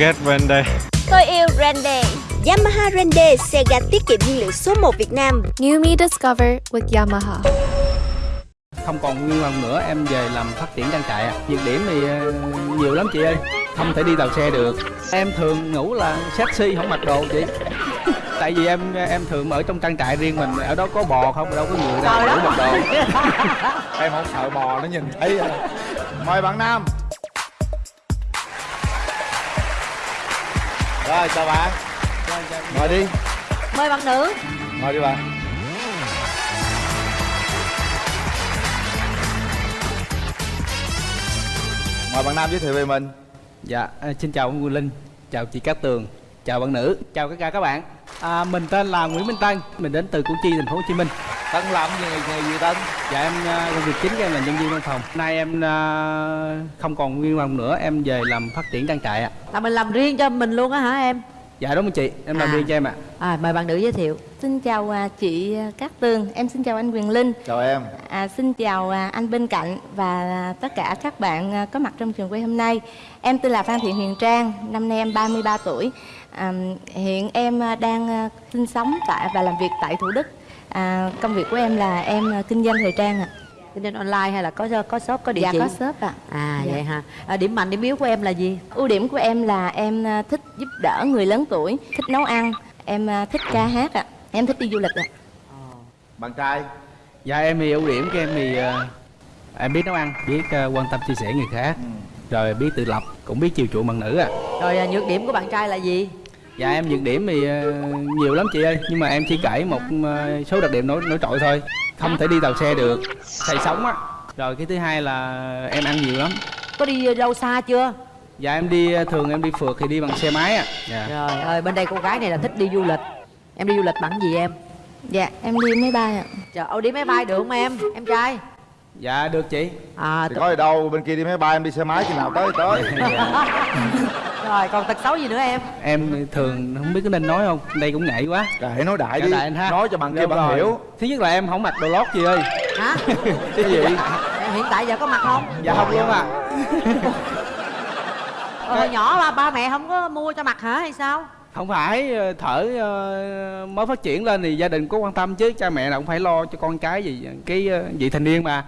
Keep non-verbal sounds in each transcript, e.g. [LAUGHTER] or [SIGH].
ghét Rende. Tôi yêu Rende. Yamaha Rende, xe ga tiết kiệm nhiên liệu số 1 Việt Nam. New Me Discover with Yamaha. không còn nguyên vòng nữa em về làm phát triển trang trại ạ nhược điểm thì ờ, nhiều lắm chị ơi. Không thể đi tàu xe được. Em thường ngủ là sexy không mặc đồ chị. [LAUGHS] Tại vì em em thường ở trong trang trại riêng mình ở đó có bò không đâu có người đâu ngủ mặc đồ. [LAUGHS] em không sợ bò nó nhìn thấy à. mời bạn nam rồi chào bạn. Mời đi. Mời bạn nữ. Mời đi bạn. Mời bạn nam giới thiệu về mình. Dạ à, xin chào ông Quỳnh Linh chào chị Cát Tường chào bạn nữ chào tất cả các bạn à, mình tên là Nguyễn Minh Tân mình đến từ Củ Chi thành phố Hồ Chí Minh. Tân làm gì nghề, gì tân dạ em à, công việc chính của em là nhân viên văn phòng. Nay em à, không còn nguyên vòng nữa em về làm phát triển trang trại ạ. Là mình làm riêng cho mình luôn á hả em? Dạ đúng rồi chị? Em làm À. riêng cho em ạ. À mời bạn nữ giới thiệu. Xin chào à, chị à, Cát Tường Em xin chào anh Quyền Linh. Chào em. À, Xin chào à, anh bên cạnh Và à, tất cả các bạn à, có mặt trong trường quay hôm nay. Em tên là Phan Thị Huyền Trang Năm nay em 33 tuổi à, Hiện em à, đang à, sinh sống tại và làm việc tại Thủ Đức. À, Công việc của em là em à, kinh doanh thời trang ạ. Kinh doanh online hay là có có shop có địa Dạ chỉ? có shop ạ. À Dạ. vậy hả à, điểm mạnh điểm yếu của em là gì? Ưu điểm của em là em à, thích giúp đỡ người lớn tuổi Thích nấu ăn. Em à, thích ca hát ạ. Em thích đi du lịch ạ. Bạn trai? Dạ em thì ưu điểm của em thì em biết nấu ăn biết quan tâm chia sẻ người khác. Rồi biết tự lập cũng biết chiều chuộng bạn nữ ạ. Rồi à, nhược điểm của bạn trai là gì dạ em nhược điểm thì ờ, nhiều lắm chị ơi nhưng mà em chỉ kể một ờ, số đặc điểm nổi nổi trội thôi. Không thể đi tàu xe được. Say sống á. Rồi cái thứ hai là em ăn nhiều lắm. Có đi đâu xa chưa? Dạ em đi thường em đi phượt thì đi bằng xe máy ạ. Dạ. Rồi ơi bên đây cô gái này là thích đi du lịch. Em đi du lịch bằng gì em? Dạ em đi máy bay ạ. Trời ơi đi máy bay được không em? Em trai dạ được chị. À thì có gì đâu bên kia đi máy bay em đi xe máy khi nào tới thì tới. [LAUGHS] Rồi còn tật xấu gì nữa em? Em thường không biết có nên nói không? Đây cũng ngại quá. Kệ nói đại Dạ, đi. đại anh ha. nói cho bạn kia bạn rồi. hiểu. Thứ nhất là em không mặc đồ lót chị ơi. Hả? Cái gì Em hiện tại giờ có mặt không? Dạ không luôn ạ. Ờ, hồi nhỏ ba, ba mẹ không có mua cho mặt hả hay sao? Không phải ờ, thở ờ, mới phát triển lên thì gia đình có quan tâm chứ. Cha mẹ nào cũng phải lo cho con cái gì. Cái ờ, vị thành niên mà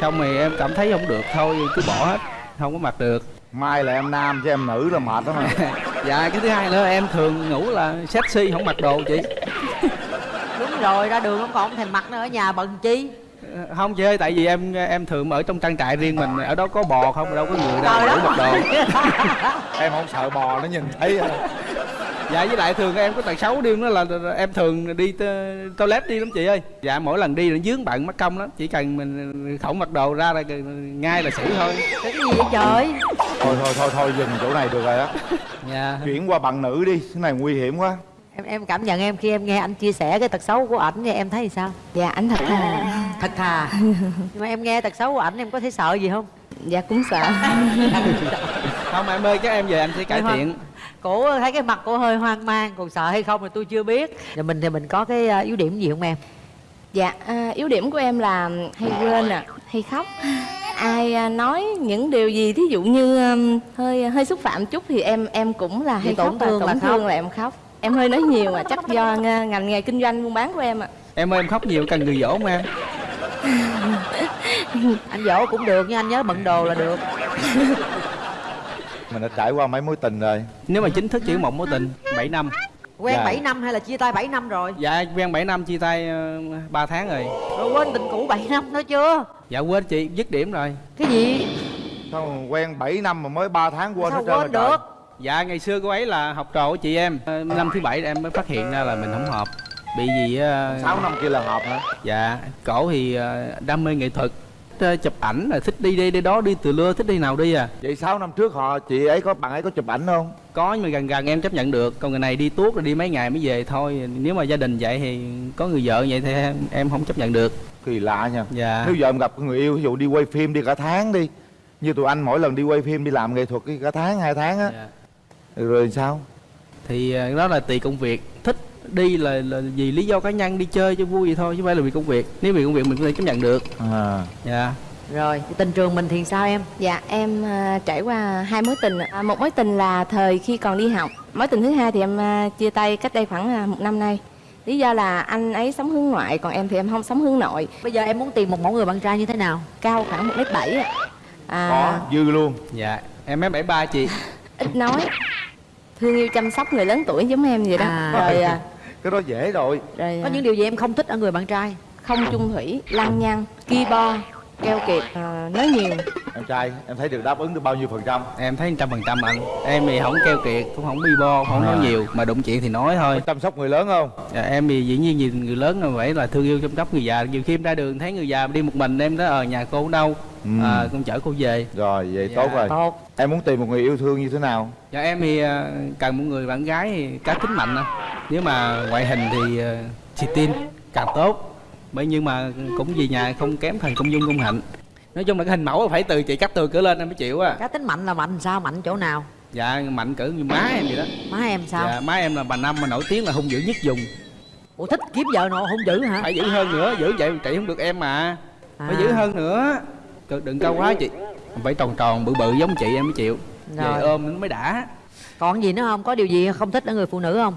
xong rồi em cảm thấy không được thôi cứ bỏ hết không có mặc được. Mai là em nam chứ em nữ là mệt lắm mà [LAUGHS] dạ cái thứ hai nữa em thường ngủ là sexy không mặc đồ chị. [LAUGHS] Đúng rồi ra đường không còn không thèm mặc nữa ở nhà bận chi? Ờ, không chị ơi tại vì em em thường ở trong trang trại riêng mình ở đó có bò không đâu có người đâu ngủ mặc đồ. [LAUGHS] em không sợ bò nó nhìn thấy à. Dạ với lại thường em có tật xấu điên đó là em thường đi to- toilet đi lắm chị ơi. Dạ mỗi lần đi là dướng bận mất công lắm chỉ cần mình không mặc đồ ra là ngay là xử thôi. Cái gì vậy trời? Thôi thôi thôi thôi dừng chỗ này được rồi á. Dạ. Chuyển qua bạn nữ đi cái này nguy hiểm quá. Em em cảm nhận em khi em nghe anh chia sẻ cái tật xấu của ảnh thì em thấy sao? Dạ anh thật thà. Thật thà. [LAUGHS] Nhưng mà em nghe tật xấu của ảnh em có thấy sợ gì không? Dạ cũng sợ. [LAUGHS] Không em ơi các em về anh sẽ cải thiện cổ thấy cái mặt cổ hơi hoang mang còn sợ hay không thì tôi chưa biết. Rồi mình thì mình có cái à, yếu điểm gì không em? Dạ à, yếu điểm của em là hay quên à Hay khóc. Ai à, nói những điều gì thí dụ như um, hơi hơi xúc phạm chút thì em em cũng là hay tổn khóc và thương là tổn khóc. thương là em khóc. Em hơi nói nhiều mà chắc do ng- ngành nghề kinh doanh buôn bán của em ạ. Em ơi em khóc nhiều cần người dỗ không em. [LAUGHS] Anh dỗ cũng được nhưng anh nhớ bận đồ là được [LAUGHS] mình đã trải qua mấy mối tình rồi. Nếu mà chính thức chỉ có một mối tình 7 năm. Quen Dạ. 7 năm hay là chia tay 7 năm rồi? Dạ quen 7 năm chia tay uh, 3 tháng rồi. Rồi quên tình cũ 7 năm nữa chưa? Dạ quên chị dứt điểm rồi. Cái gì? Sao quen 7 năm mà mới 3 tháng quên sao hết trơn quên được? Dạ ngày xưa cô ấy là học trò của chị em. Ờ, năm thứ bảy em mới phát hiện ra là mình không hợp. Bị gì uh, 6 năm kia là hợp hả? Dạ cổ thì ờ, đam mê nghệ thuật thích, ờ, chụp ảnh là thích đi đây đi đó đi từ lưa thích đi nào đi à? Vậy 6 năm trước họ chị ấy có bạn ấy có chụp ảnh không? Có nhưng mà gần gần em chấp nhận được. Còn người này đi tuốt rồi đi mấy ngày mới về thôi. Nếu mà gia đình vậy thì có người vợ vậy thì em, em không chấp nhận được. Kỳ lạ nha. Dạ. Nếu giờ em gặp người yêu ví dụ đi quay phim đi cả tháng đi như tụi anh mỗi lần đi quay phim đi làm nghệ thuật cả tháng hai tháng á. Dạ. rồi sao? Thì ờ, đó là tùy công việc đi là, là vì lý do cá nhân đi chơi cho vui vậy thôi chứ không phải là vì công việc. Nếu vì công việc mình có thể chấp nhận được. À. Dạ. Rồi tình trường mình thì sao em? Dạ em à, trải qua hai mối tình à, Một mối tình là thời khi còn đi học. Mối tình thứ hai thì em à, chia tay cách đây khoảng à, một năm nay. Lý do là anh ấy sống hướng ngoại Còn em thì em không sống hướng nội. Bây giờ em muốn tìm một mẫu người bạn trai như thế nào? Cao khoảng 1m7 ạ. À, có dư luôn. Dạ em mấy bảy ba chị. [LAUGHS] Ít nói. Thương yêu chăm sóc người lớn tuổi giống em vậy đó. À. Rồi à, cái đó dễ rồi. Rồi có à, những điều gì em không thích ở người bạn trai? Không chung thủy, lăng nhăng, ki bo, keo kiệt, à, nói nhiều. Em trai em thấy được đáp ứng được bao nhiêu phần trăm? Em thấy trăm phần trăm anh. Em thì không keo kiệt cũng không bi bo không nói À. nhiều mà đụng chuyện thì nói thôi. Chăm sóc người lớn không? Dạ, em thì dĩ nhiên nhìn người lớn là phải là thương yêu chăm sóc người già. Nhiều khi em ra đường thấy người già đi một mình em đó ở nhà cô ở đâu. Ừ. à, con chở cô về. Rồi vậy Dạ. tốt rồi. Tốt. Em muốn tìm một người yêu thương như thế nào? Dạ em thì à, cần một người bạn gái thì cá tính mạnh nếu mà ngoại hình thì à, xì tin càng tốt bởi nhưng mà cũng vì nhà không kém thần công dung công hạnh. Nói chung là cái hình mẫu phải từ chị cắt từ cửa lên em mới chịu á. Cá tính mạnh là mạnh sao mạnh chỗ nào? Dạ mạnh cỡ như má em vậy đó. Má em sao? Dạ má em là bà năm mà nổi tiếng là hung dữ nhất dùng ủa thích kiếm vợ nọ không giữ hả? Phải giữ hơn nữa giữ vậy trị không được em mà. Phải À. giữ hơn nữa. Đừng- đừng cao quá chị. Phải tròn tròn bự bự giống chị em mới chịu. Rồi. về ôm nó mới đã. Còn gì nữa không? Có điều gì không thích ở người phụ nữ không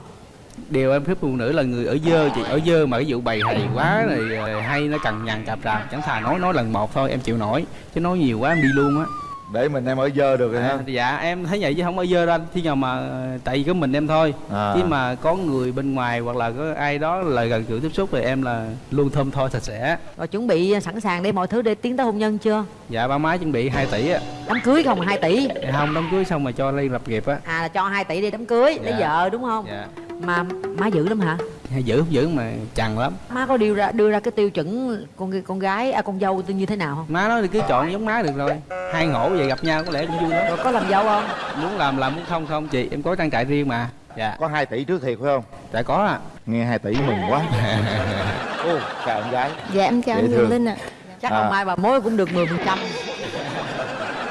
điều em thích phụ nữ là người ở dơ chị. Ở dơ mà cái vụ bày hay quá rồi ờ, hay nó cằn nhằn cạp rạp chẳng thà nói nói lần một thôi em chịu nổi. Chứ nói nhiều quá em đi luôn á. Để mình em ở dơ được rồi à, ha. dạ em thấy vậy chứ không ở dơ đâu anh. Khi nào mà ờ, tại vì có mình em thôi. À. chứ mà có người bên ngoài hoặc là có ai đó là gần gũi tiếp xúc thì em là luôn thơm tho sạch sẽ. Rồi chuẩn bị sẵn sàng để mọi thứ để tiến tới hôn nhân chưa? Dạ ba má chuẩn bị 2 tỷ á đám cưới không 2 tỷ. Dạ không đám cưới xong mà cho lên lập nghiệp á. À là cho 2 tỷ đi đám cưới lấy Dạ. vợ đúng không? Dạ. Mà má dữ lắm hả? Hay giữ không giữ mà chằn lắm. Má có đưa ra đưa ra cái tiêu chuẩn con con gái à, con dâu như thế nào không? Má nói thì cứ chọn giống má được rồi. Hai ngổ về gặp nhau có lẽ cũng vui lắm. Rồi có làm dâu không? Muốn làm làm muốn không không chị em có trang trại riêng mà. Dạ. Có 2 tỷ trước thiệt phải không? Dạ có à nghe 2 tỷ mừng quá. [LAUGHS] Ô chào em gái. Dạ em chào Dễ anh thương. Linh ạ. Chắc À. không mai bà mối cũng được 10% phần trăm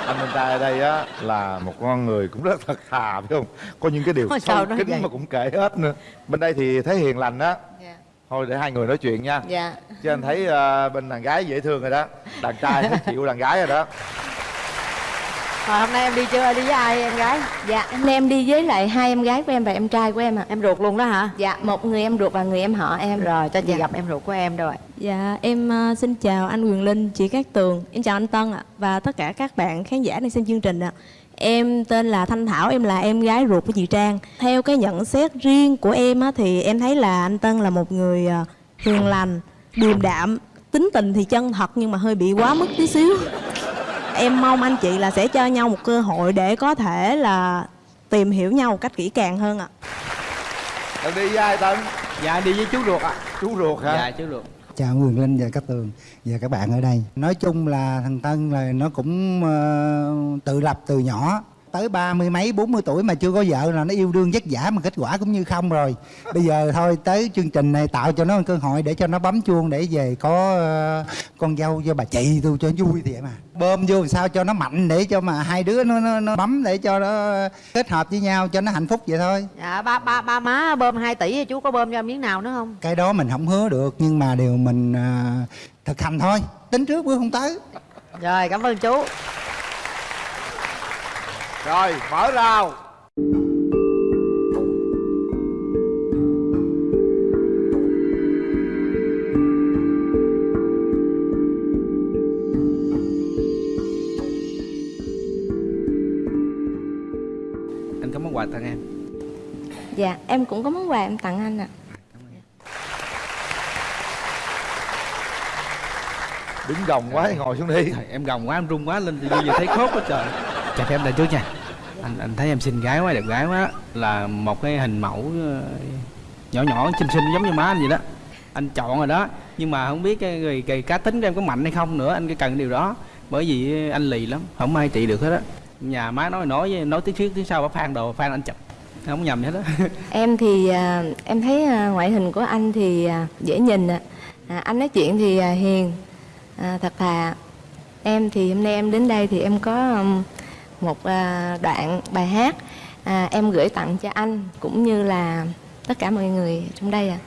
anh bên trai ở đây á là một con người cũng rất thật thà phải không? Có những cái điều Ôi, sao sâu kín vậy? mà cũng kể hết nữa. Bên đây thì thấy hiền lành á. Dạ. Thôi để hai người nói chuyện nha. Dạ. Chứ anh thấy ờ, bên đàn gái dễ thương rồi đó. Đàn trai [LAUGHS] chịu đàn gái rồi đó rồi hôm nay em đi chưa đi với ai em gái Dạ hôm nay em đi với lại hai em gái của em và em trai của em ạ em ruột luôn đó hả Dạ một người em ruột và người em họ em rồi cho chị Dạ. gặp em ruột của em rồi Dạ, em ờ, xin chào anh Quyền Linh, chị Cát Tường, em chào anh Tân ạ và tất cả các bạn khán giả đang xem chương trình ạ. Em tên là Thanh Thảo, em là em gái ruột của chị Trang. Theo cái nhận xét riêng của em á, thì em thấy là anh Tân là một người ờ, hiền lành, điềm đạm, tính tình thì chân thật nhưng mà hơi bị quá mức tí xíu. Em mong anh chị là sẽ cho nhau một cơ hội để có thể là tìm hiểu nhau một cách kỹ càng hơn ạ. Tân đi với ai Tân? dạ đi với chú ruột ạ Chú ruột hả? dạ chú ruột chào Quyền Linh và các tường và các bạn ở đây nói chung là thằng Tân là nó cũng ờ, tự lập từ nhỏ tới ba mươi mấy bốn mươi tuổi mà chưa có vợ là nó yêu đương vất vả mà kết quả cũng như không rồi. Bây giờ thôi tới chương trình này tạo cho nó một cơ hội để cho nó bấm chuông để về có ờ, con dâu cho bà chị tôi cho vui thì vậy mà. Bơm vô làm sao cho nó mạnh để cho mà hai đứa nó, nó, nó bấm để cho nó kết hợp với nhau cho nó hạnh phúc vậy thôi. Dạ ba ba ba má bơm 2 tỷ chú có bơm cho miếng nào nữa không? Cái đó mình không hứa được nhưng mà điều mình à, thực hành thôi. Tính trước bước không tới. Rồi cảm ơn chú Rồi mở rào. Anh có món quà tặng em? Dạ em cũng có món quà em tặng anh ạ. Đứng gồng quá ngồi xuống đi. Em gồng quá em run quá lên thì bây giờ thấy khốt quá trời. Chào phép em đây trước nha anh anh thấy em xinh gái quá đẹp gái quá. Là một cái hình mẫu ờ, nhỏ nhỏ xinh xinh giống như má anh vậy đó. Anh chọn rồi đó. Nhưng mà không biết cái, cái, cái cá tính của em có mạnh hay không nữa anh cái cần điều đó. Bởi vì anh lì lắm không ai trị được hết á. Nhà má nói nói nói tiếng trước tiếng sau bà phan đồ phan anh chụp. Không nhầm hết á. [LAUGHS] Em thì à, em thấy à, ngoại hình của anh thì à, dễ nhìn ạ. À, Anh nói chuyện thì hiền, à, thật thà. Em thì hôm nay em đến đây thì em có một à, đoạn bài hát à, Em gửi tặng cho anh cũng như là tất cả mọi người trong đây ạ.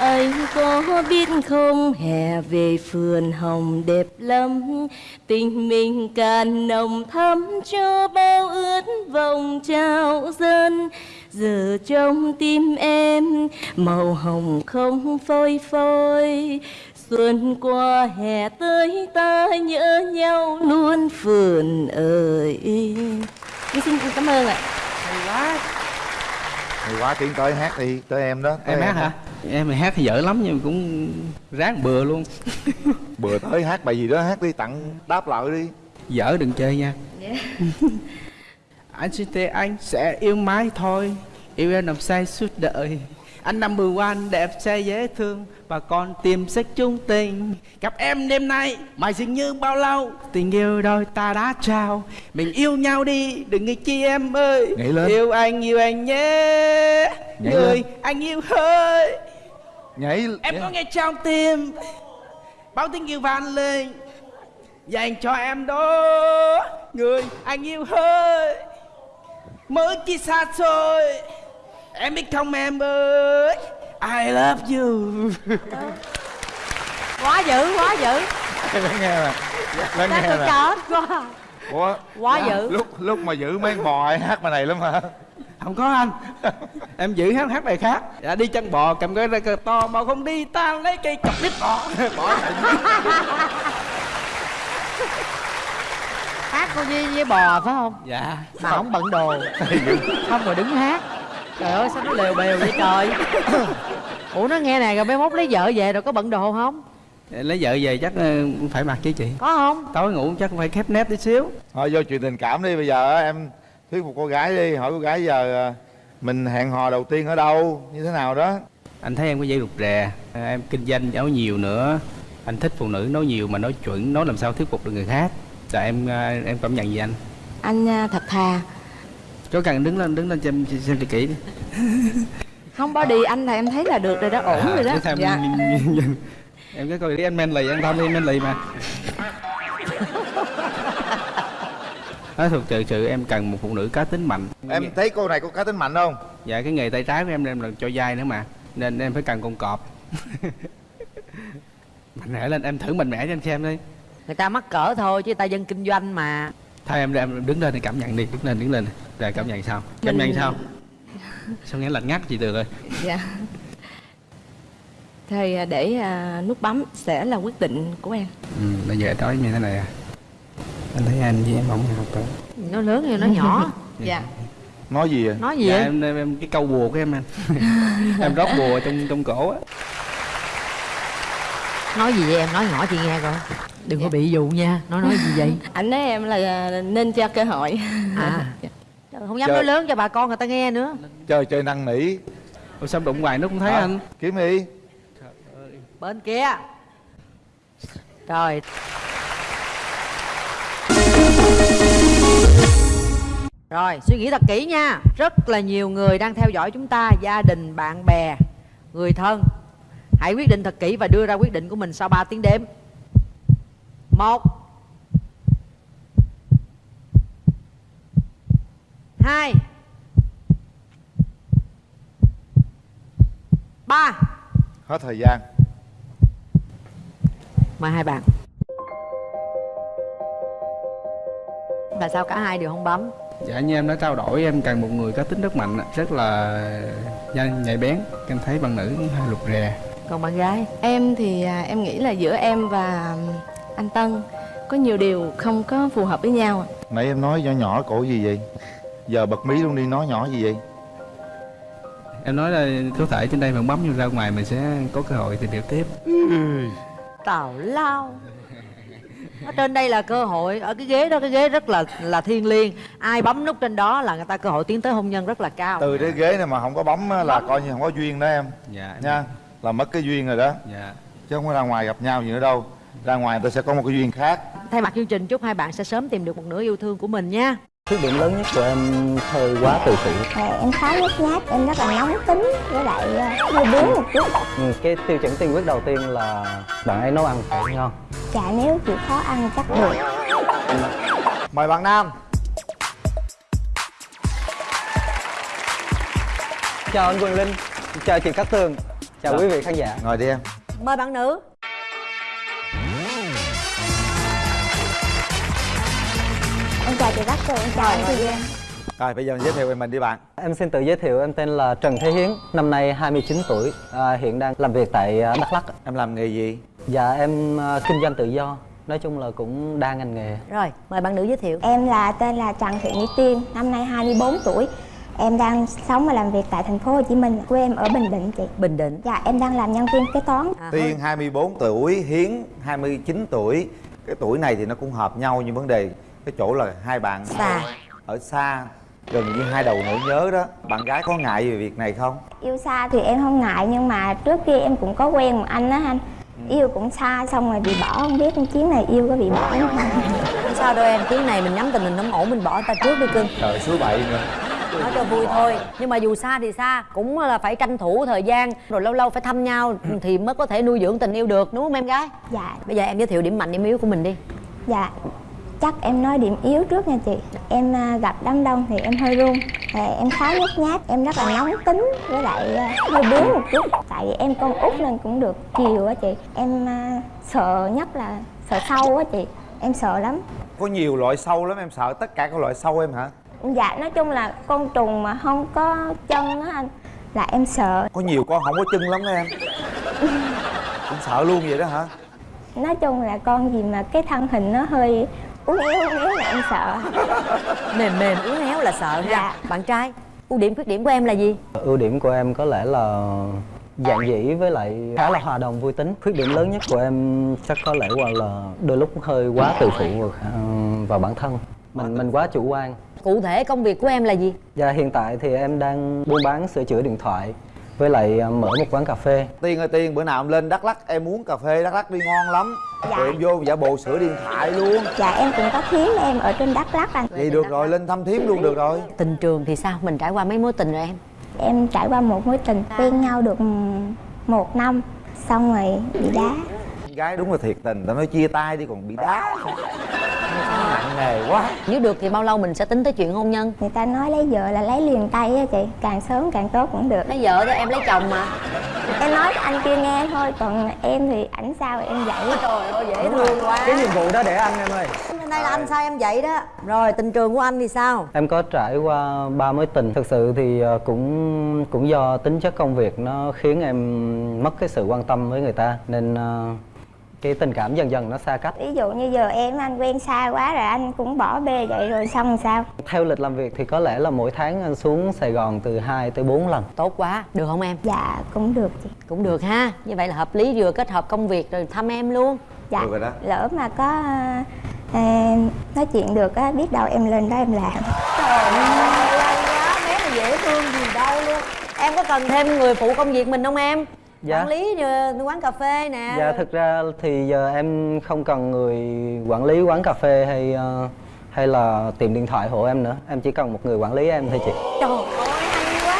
Anh có biết không? Hè về phường hồng đẹp lắm. Tình mình càng nồng thắm cho bao ướt vòng trao dân. Giờ trong tim em màu hồng không phôi phôi xuân qua hè tới ta nhớ nhau luôn phườn ơi. Em xin cảm ơn ạ. Hay quá. Hay quá tiến tới hát đi tới em đó tới em hát hả? Em thì hát thì dở lắm nhưng mà cũng ráng bừa luôn. [LAUGHS] Bữa tới hát bài gì đó hát đi tặng đáp lại đi. Dở đừng chơi nha. [LAUGHS] Anh xin thề anh sẽ yêu mãi thôi yêu em làm say suốt đời. Anh number one đẹp trai dễ thương và còn tìm sách chung tình. Gặp em đêm nay mà dường như bao lâu? Tình yêu đôi ta đã trao. Mình yêu nhau đi đừng nghĩ chi em ơi. Nhảy lên. yêu anh yêu anh nhé. Nhảy người lên. anh yêu hơi. Nhảy em có nghe trong tim bao tiếng yêu vang lên. Dành cho em đó. Người anh yêu hơi. Mới chỉ xa xôi. Em biết không em ơi I love you. Quá dữ quá dữ. Lắng nghe nè lắng nghe nè. chết quá. Ủa, quá dữ. Lúc lúc mà giữ mấy bò hay hát bài này lắm hả? Không có anh. Em giữ hát hát bài khác. Dạ đi chân bò cầm cái ra cờ to bò không đi ta lấy cây chọc đít bò. [LAUGHS] Bỏ chạy. Hát con với, với bò phải không? Dạ. Mà không bận đồ. Không rồi đứng hát trời ơi sao nó lều bèo vậy trời? [COUGHS] Ủa nó nghe nè rồi mấy mốt lấy vợ về rồi có bận đồ không? Lấy vợ về chắc ờ, phải mặc chứ chị. Có không? Tối ngủ chắc phải khép nép tí xíu. Thôi vô chuyện tình cảm đi bây giờ á, em thuyết phục cô gái đi hỏi cô gái giờ à, mình hẹn hò đầu tiên ở đâu như thế nào đó. Anh thấy em có dây rụt rè à, em kinh doanh nói nhiều nữa. Anh thích phụ nữ nói nhiều mà nói chuẩn nói làm sao thuyết phục được người khác. Là em em cảm nhận gì anh? Anh thật thà có cần đứng lên đứng lên xem xem cho kỹ đi. [LAUGHS] Không body anh là em thấy là được rồi đó, ổn rồi đó. À, Thế Dạ. em, em cái coi đi anh men lì anh tham đi men lì mà. [LAUGHS] Nói thực sự sự em cần một phụ nữ cá tính mạnh. Em thấy cô này có cá tính mạnh không? Dạ cái nghề tay trái của em em là cho dai nữa mà nên em phải cần con cọp. [LAUGHS] Mạnh mẽ lên em thử mạnh mẽ cho anh xem đi. Người ta mắc cỡ thôi chứ người ta dân kinh doanh mà thôi em em đứng lên thì cảm nhận đi đứng lên đứng lên. Rồi cảm nhận sao? Cảm nhận sao? [LAUGHS] Sao nghe lạnh ngắt chị từ rồi Dạ. Thì à, để à, nút bấm sẽ là quyết định của em. Ừ, bây giờ nói như thế này à. Anh thấy anh với em không hợp cỡ nó lớn hay nó nhỏ. [LAUGHS] Dạ. Nói gì vậy? Nói gì dạ, vậy? em, em, em cái câu bùa của em anh. [LAUGHS] Em rót bùa trong trong cổ á. Nói gì vậy em? Nói nhỏ chị nghe coi đừng có bị dụ nha nó nói gì vậy? [LAUGHS] Anh nói em là à, nên cho cơ hội. À. [LAUGHS] Trời, không dám Trời. nói lớn cho bà con người ta nghe nữa. Chơi chơi năn nỉ. Ủa sao đụng hoài nó không thấy Hả? anh? kiếm đi. Bên kia. Rồi rồi suy nghĩ thật kỹ nha. Rất là nhiều người đang theo dõi chúng ta gia đình bạn bè người thân. Hãy quyết định thật kỹ và đưa ra quyết định của mình sau 3 tiếng đếm một. Hai. Ba. Hết thời gian. Mời hai bạn. Là sao cả hai đều không bấm? Dạ như em đã trao đổi em cần một người có tính rất mạnh rất là nhanh nhạy bén. Em thấy bạn nữ hơi lục rè. Còn bạn gái? Em thì à, em nghĩ là giữa em và anh Tân. Có nhiều điều không có phù hợp với nhau nãy em nói nhỏ nhỏ cổ gì vậy? Giờ bật mí luôn đi nói nhỏ gì vậy? Em nói là có thể trên đây bạn bấm vô ra ngoài mình sẽ có cơ hội tìm hiểu tiếp. Tào lao. Ở trên đây là cơ hội ở cái ghế đó cái ghế rất là là thiêng liêng. Ai bấm nút trên đó là người ta cơ hội tiến tới hôn nhân rất là cao. Từ cái ghế này mà không có bấm là coi như không có duyên đó em. Dạ em- nha là mất cái duyên rồi đó. Dạ. Chứ không có ra ngoài gặp nhau gì nữa đâu ra ngoài ta sẽ có một cái duyên khác. Thay mặt chương trình chúc hai bạn sẽ sớm tìm được một nửa yêu thương của mình nha. Khuyết điểm lớn nhất của em hơi quá tự phụ Ờ, em khá nhút nhát, em rất là nóng tính với lại ờ, hơi bướng một chút. Ừ, cái tiêu chuẩn tiên quyết đầu tiên là bạn ấy nấu ăn phải ngon. Chả nếu chịu khó ăn chắc được. Mời bạn nam. Chào anh Quỳnh Linh chào chị Cát Tường chào quý vị khán giả. Ngồi đi em. Mời bạn nữ Em chào chị Tường, em chào anh Chị Giang rồi bây giờ giới thiệu về mình đi bạn. Em xin tự giới thiệu em tên là Trần Thế Hiến năm nay 29 tuổi à, hiện đang làm việc tại à, Đắk Lắk em làm nghề gì? Dạ em à, kinh doanh tự do nói chung là cũng đa ngành nghề. Rồi mời bạn nữ giới thiệu. Em là tên là Trần Thị Mỹ Tiên, năm nay 24 tuổi. Em đang sống và làm việc tại thành phố Hồ Chí Minh Quê em ở Bình Định chị. Bình định. Dạ em đang làm nhân viên kế toán. À, Tiên 24 tuổi, Hiến 29 tuổi. Cái tuổi này thì nó cũng hợp nhau nhưng vấn đề cái chỗ là hai bạn Xa. ở xa gần như hai đầu nỗi nhớ đó. Bạn gái có ngại về việc này không? Yêu xa thì em không ngại nhưng mà trước kia em cũng có quen một anh á anh. Yêu cũng xa xong rồi bị bỏ không biết chuyến này yêu có bị bỏ không? Không [LAUGHS] sao đâu em chuyến này mình nhắm tình hình không ổn mình bỏ ta trước đi cưng. Trời số bậy nữa. Nói cho vui thôi. Nhưng mà dù xa thì xa cũng là phải tranh thủ thời gian rồi lâu lâu phải thăm nhau thì mới có thể nuôi dưỡng tình yêu được đúng không em gái? Dạ. Bây giờ em giới thiệu điểm mạnh điểm yếu của mình đi. Dạ chắc em nói điểm yếu trước nha chị. Em à, gặp đám đông thì em hơi run. Em khá nhút nhát, em rất là nóng tính với lại à, hơi bướng một chút. Tại vì em con út nên cũng được chiều á chị. Em à, sợ nhất là sợ sâu á chị. Em sợ lắm. Có nhiều loại sâu lắm em sợ tất cả các loại sâu em hả? Dạ nói chung là con trùng mà không có chân á anh Là em sợ. Có nhiều con không có chân lắm đó em. Cũng sợ luôn vậy đó hả? Nói chung là con gì mà cái thân hình nó hơi uốn éo uốn éo là em sợ. Mềm mềm uốn éo là sợ ha. Dạ. bạn trai ưu điểm khuyết điểm của em là gì? Ưu điểm của em có lẽ là giản dĩ với lại khá là hòa đồng vui tính. Khuyết điểm lớn nhất của em chắc có lẽ qua là đôi lúc hơi quá tự phụ vào, khả- vào bản thân. Mình mình quá chủ quan. Cụ thể công việc của em là gì? Và hiện tại thì em đang buôn bán sửa chữa điện thoại với lại à, mở một quán cà phê. Tiên ơi tiên bữa nào em lên đắk lắc em uống cà phê đắk lắc đi ngon lắm. Dạ. rồi em vô giả bộ sửa điện thoại luôn. Dạ em cũng có thím em ở trên Đắk Lắk anh. Vậy được rồi lên thăm thím luôn được rồi. Tình trường thì sao? Mình trải qua mấy mối tình rồi em? Em trải qua một mối tình quen nhau được một năm Xong rồi bị đá. Gái đúng là thiệt tình tao nói chia tay đi còn bị đá nề quá. Nếu được thì bao lâu mình sẽ tính tới chuyện hôn nhân? Người ta nói lấy vợ là lấy liền tay á chị Càng sớm càng tốt cũng được. Lấy vợ đó em lấy chồng mà. Em nói cho anh kia nghe thôi Còn em thì ảnh sao em dạy trời ơi dễ thương quá. Cái nhiệm vụ đó để anh em ơi. Hôm nay là anh sai em vậy đó? Rồi tình trường của anh thì sao? Em có trải qua ba mối tình. Thực sự thì à, cũng cũng do tính chất công việc nó khiến em mất cái sự quan tâm với người ta. Nên à, cái tình cảm dần dần nó xa cách. Ví dụ như giờ em anh quen xa quá rồi anh cũng bỏ bê vậy rồi xong rồi sao? Theo lịch làm việc thì có lẽ là mỗi tháng anh xuống Sài Gòn từ 2 tới 4 lần. Tốt quá được không em? Dạ cũng được chị. Cũng được ha. Như vậy là hợp lý vừa kết hợp công việc rồi thăm em luôn. Dạ Được rồi đó. lỡ mà có à, nói chuyện được á biết đâu em lên đó em làm. Trời ơi quá bé là dễ thương gì đâu luôn. Em có cần thêm người phụ công việc mình không em Dạ. quản lý quán cà phê nè Dạ thực ra thì giờ em không cần người quản lý quán cà phê hay ờ, hay là tìm điện thoại hộ em nữa. Em chỉ cần một người quản lý em thôi chị. Trời ơi hay quá.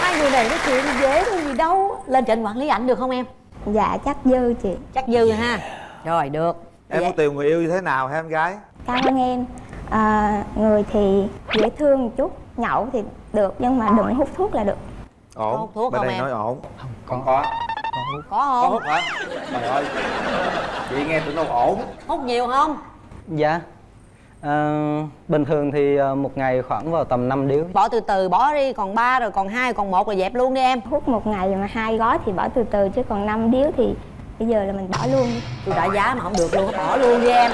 Hai người này nói chuyện dễ thương gì đâu. Lên trên quản lý ảnh được không em? Dạ chắc dư chị. Chắc dư ha. Rồi được. Em có tìm người yêu như thế nào hả em gái? Cảm ơn em. À, Người thì dễ thương một chút Nhậu thì được nhưng mà đừng hút thuốc là được ổn. Hút thuốc bên không đây em? nói ổn. Không có có có. có có không? Hút hả? Trời ơi. Chị nghe tưởng đâu ổn. Hút nhiều không? Dạ. Ờ, bình thường thì ờ, một ngày khoảng vào tầm 5 điếu. Bỏ từ từ bỏ đi còn ba rồi còn hai còn một rồi dẹp luôn đi em. Hút một ngày mà hai gói thì bỏ từ từ Chứ còn năm điếu thì bây giờ là mình bỏ luôn. Đi tôi trả giá mà không được luôn bỏ luôn đi em.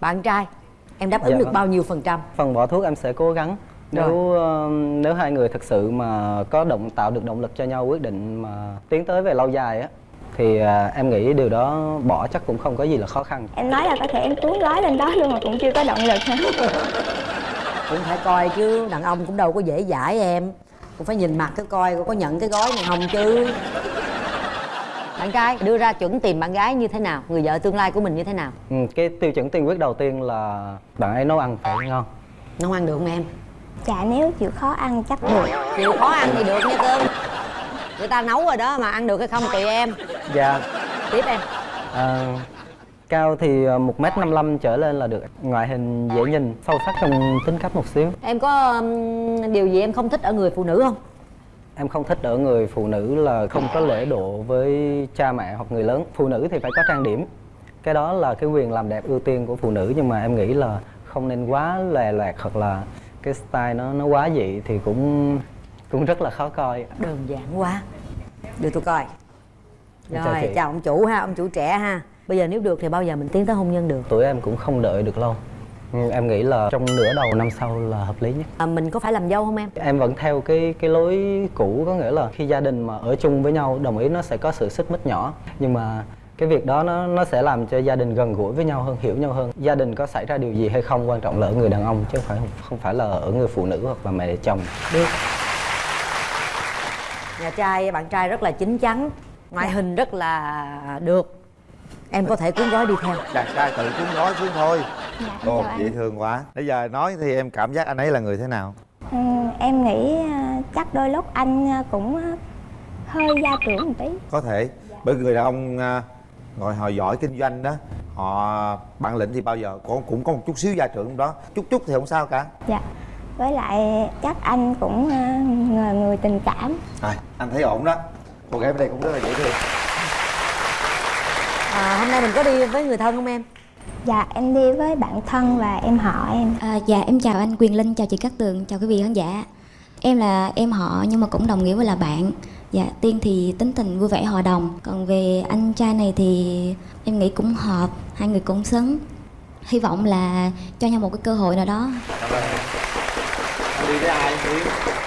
Bạn trai em đáp ứng Dạ được vâng. bao nhiêu phần trăm? Phần bỏ thuốc em sẽ cố gắng nếu ờ, nếu hai người thực sự mà có động tạo được động lực cho nhau quyết định mà tiến tới về lâu dài á thì ờ, em nghĩ điều đó bỏ chắc cũng không có gì là khó khăn. Em nói là có thể em cuốn gói lên đó luôn mà cũng chưa có động lực. Hả [LAUGHS] cũng phải coi chứ đàn ông cũng đâu có dễ dãi em. Cũng phải nhìn mặt cái coi có nhận cái gói này không chứ. Bạn trai đưa ra chuẩn tìm bạn gái như thế nào? Người vợ tương lai của mình như thế nào? Ừ, cái tiêu chuẩn tiên quyết đầu tiên là bạn ấy nấu ăn phải ngon. Nấu ăn được không em Dạ nếu chịu khó ăn chắc được. Chịu khó ăn thì được nha cưng. Người ta nấu rồi đó mà ăn được hay không tùy em. Dạ. Tiếp em. Ờ, cao thì ờ, một m 55 trở lên là được. Ngoại hình dễ nhìn sâu sắc trong tính cách một xíu. Em có um, điều gì em không thích ở người phụ nữ không? Em không thích ở người phụ nữ là không có lễ độ với cha mẹ hoặc người lớn. Phụ nữ thì phải có trang điểm. Cái đó là cái quyền làm đẹp ưu tiên của phụ nữ nhưng mà em nghĩ là không nên quá lòe loẹt hoặc là cái style nó nó quá dị thì cũng cũng rất là khó coi. Đơn giản quá. Đưa tôi coi. Chào rồi chị. chào ông chủ ha ông chủ trẻ ha. Bây giờ nếu được thì bao giờ mình tiến tới hôn nhân được? Tuổi em cũng không đợi được lâu. Em nghĩ là trong nửa đầu năm sau là hợp lý nhất. À, mình có phải làm dâu không em? Em vẫn theo cái cái lối cũ có nghĩa là khi gia đình mà ở chung với nhau đồng ý nó sẽ có sự xích mích nhỏ. Nhưng mà cái việc đó nó nó sẽ làm cho gia đình gần gũi với nhau hơn hiểu nhau hơn. Gia đình có xảy ra điều gì hay không quan trọng là ở người đàn ông chứ không phải không phải là ở người phụ nữ hoặc là mẹ chồng. Được. Nhà trai bạn trai rất là chín chắn ngoại hình rất là được. Em có thể cuốn gói đi theo. Chàng trai tự cuốn gói xuống thôi. Dạ, ồ dễ thương quá. Bây giờ nói thì em cảm giác anh ấy là người thế nào? Ừ, em nghĩ à, chắc đôi lúc anh à, cũng à, hơi gia trưởng một tí. Có thể. Bởi người đàn ông gọi họ giỏi kinh doanh đó họ bản lĩnh thì bao giờ có cũng có một chút xíu gia trưởng đó. Chút chút thì không sao cả. Dạ. Với lại chắc anh cũng à, người, người tình cảm. À, anh thấy ổn đó. Cô gái bên đây cũng rất là dễ thương. À, hôm nay mình có đi với người thân không em? Dạ em đi với bạn thân và em họ em. À, dạ em chào anh Quyền Linh, chào chị Cát Tường, chào quý vị khán giả. Em là em họ nhưng mà cũng đồng nghĩa với là bạn. Dạ, Tiên thì tính tình vui vẻ hòa đồng, còn về anh trai này thì em nghĩ cũng hợp, hai người cũng xứng. Hy vọng là cho nhau một cái cơ hội nào đó. đi với ai đi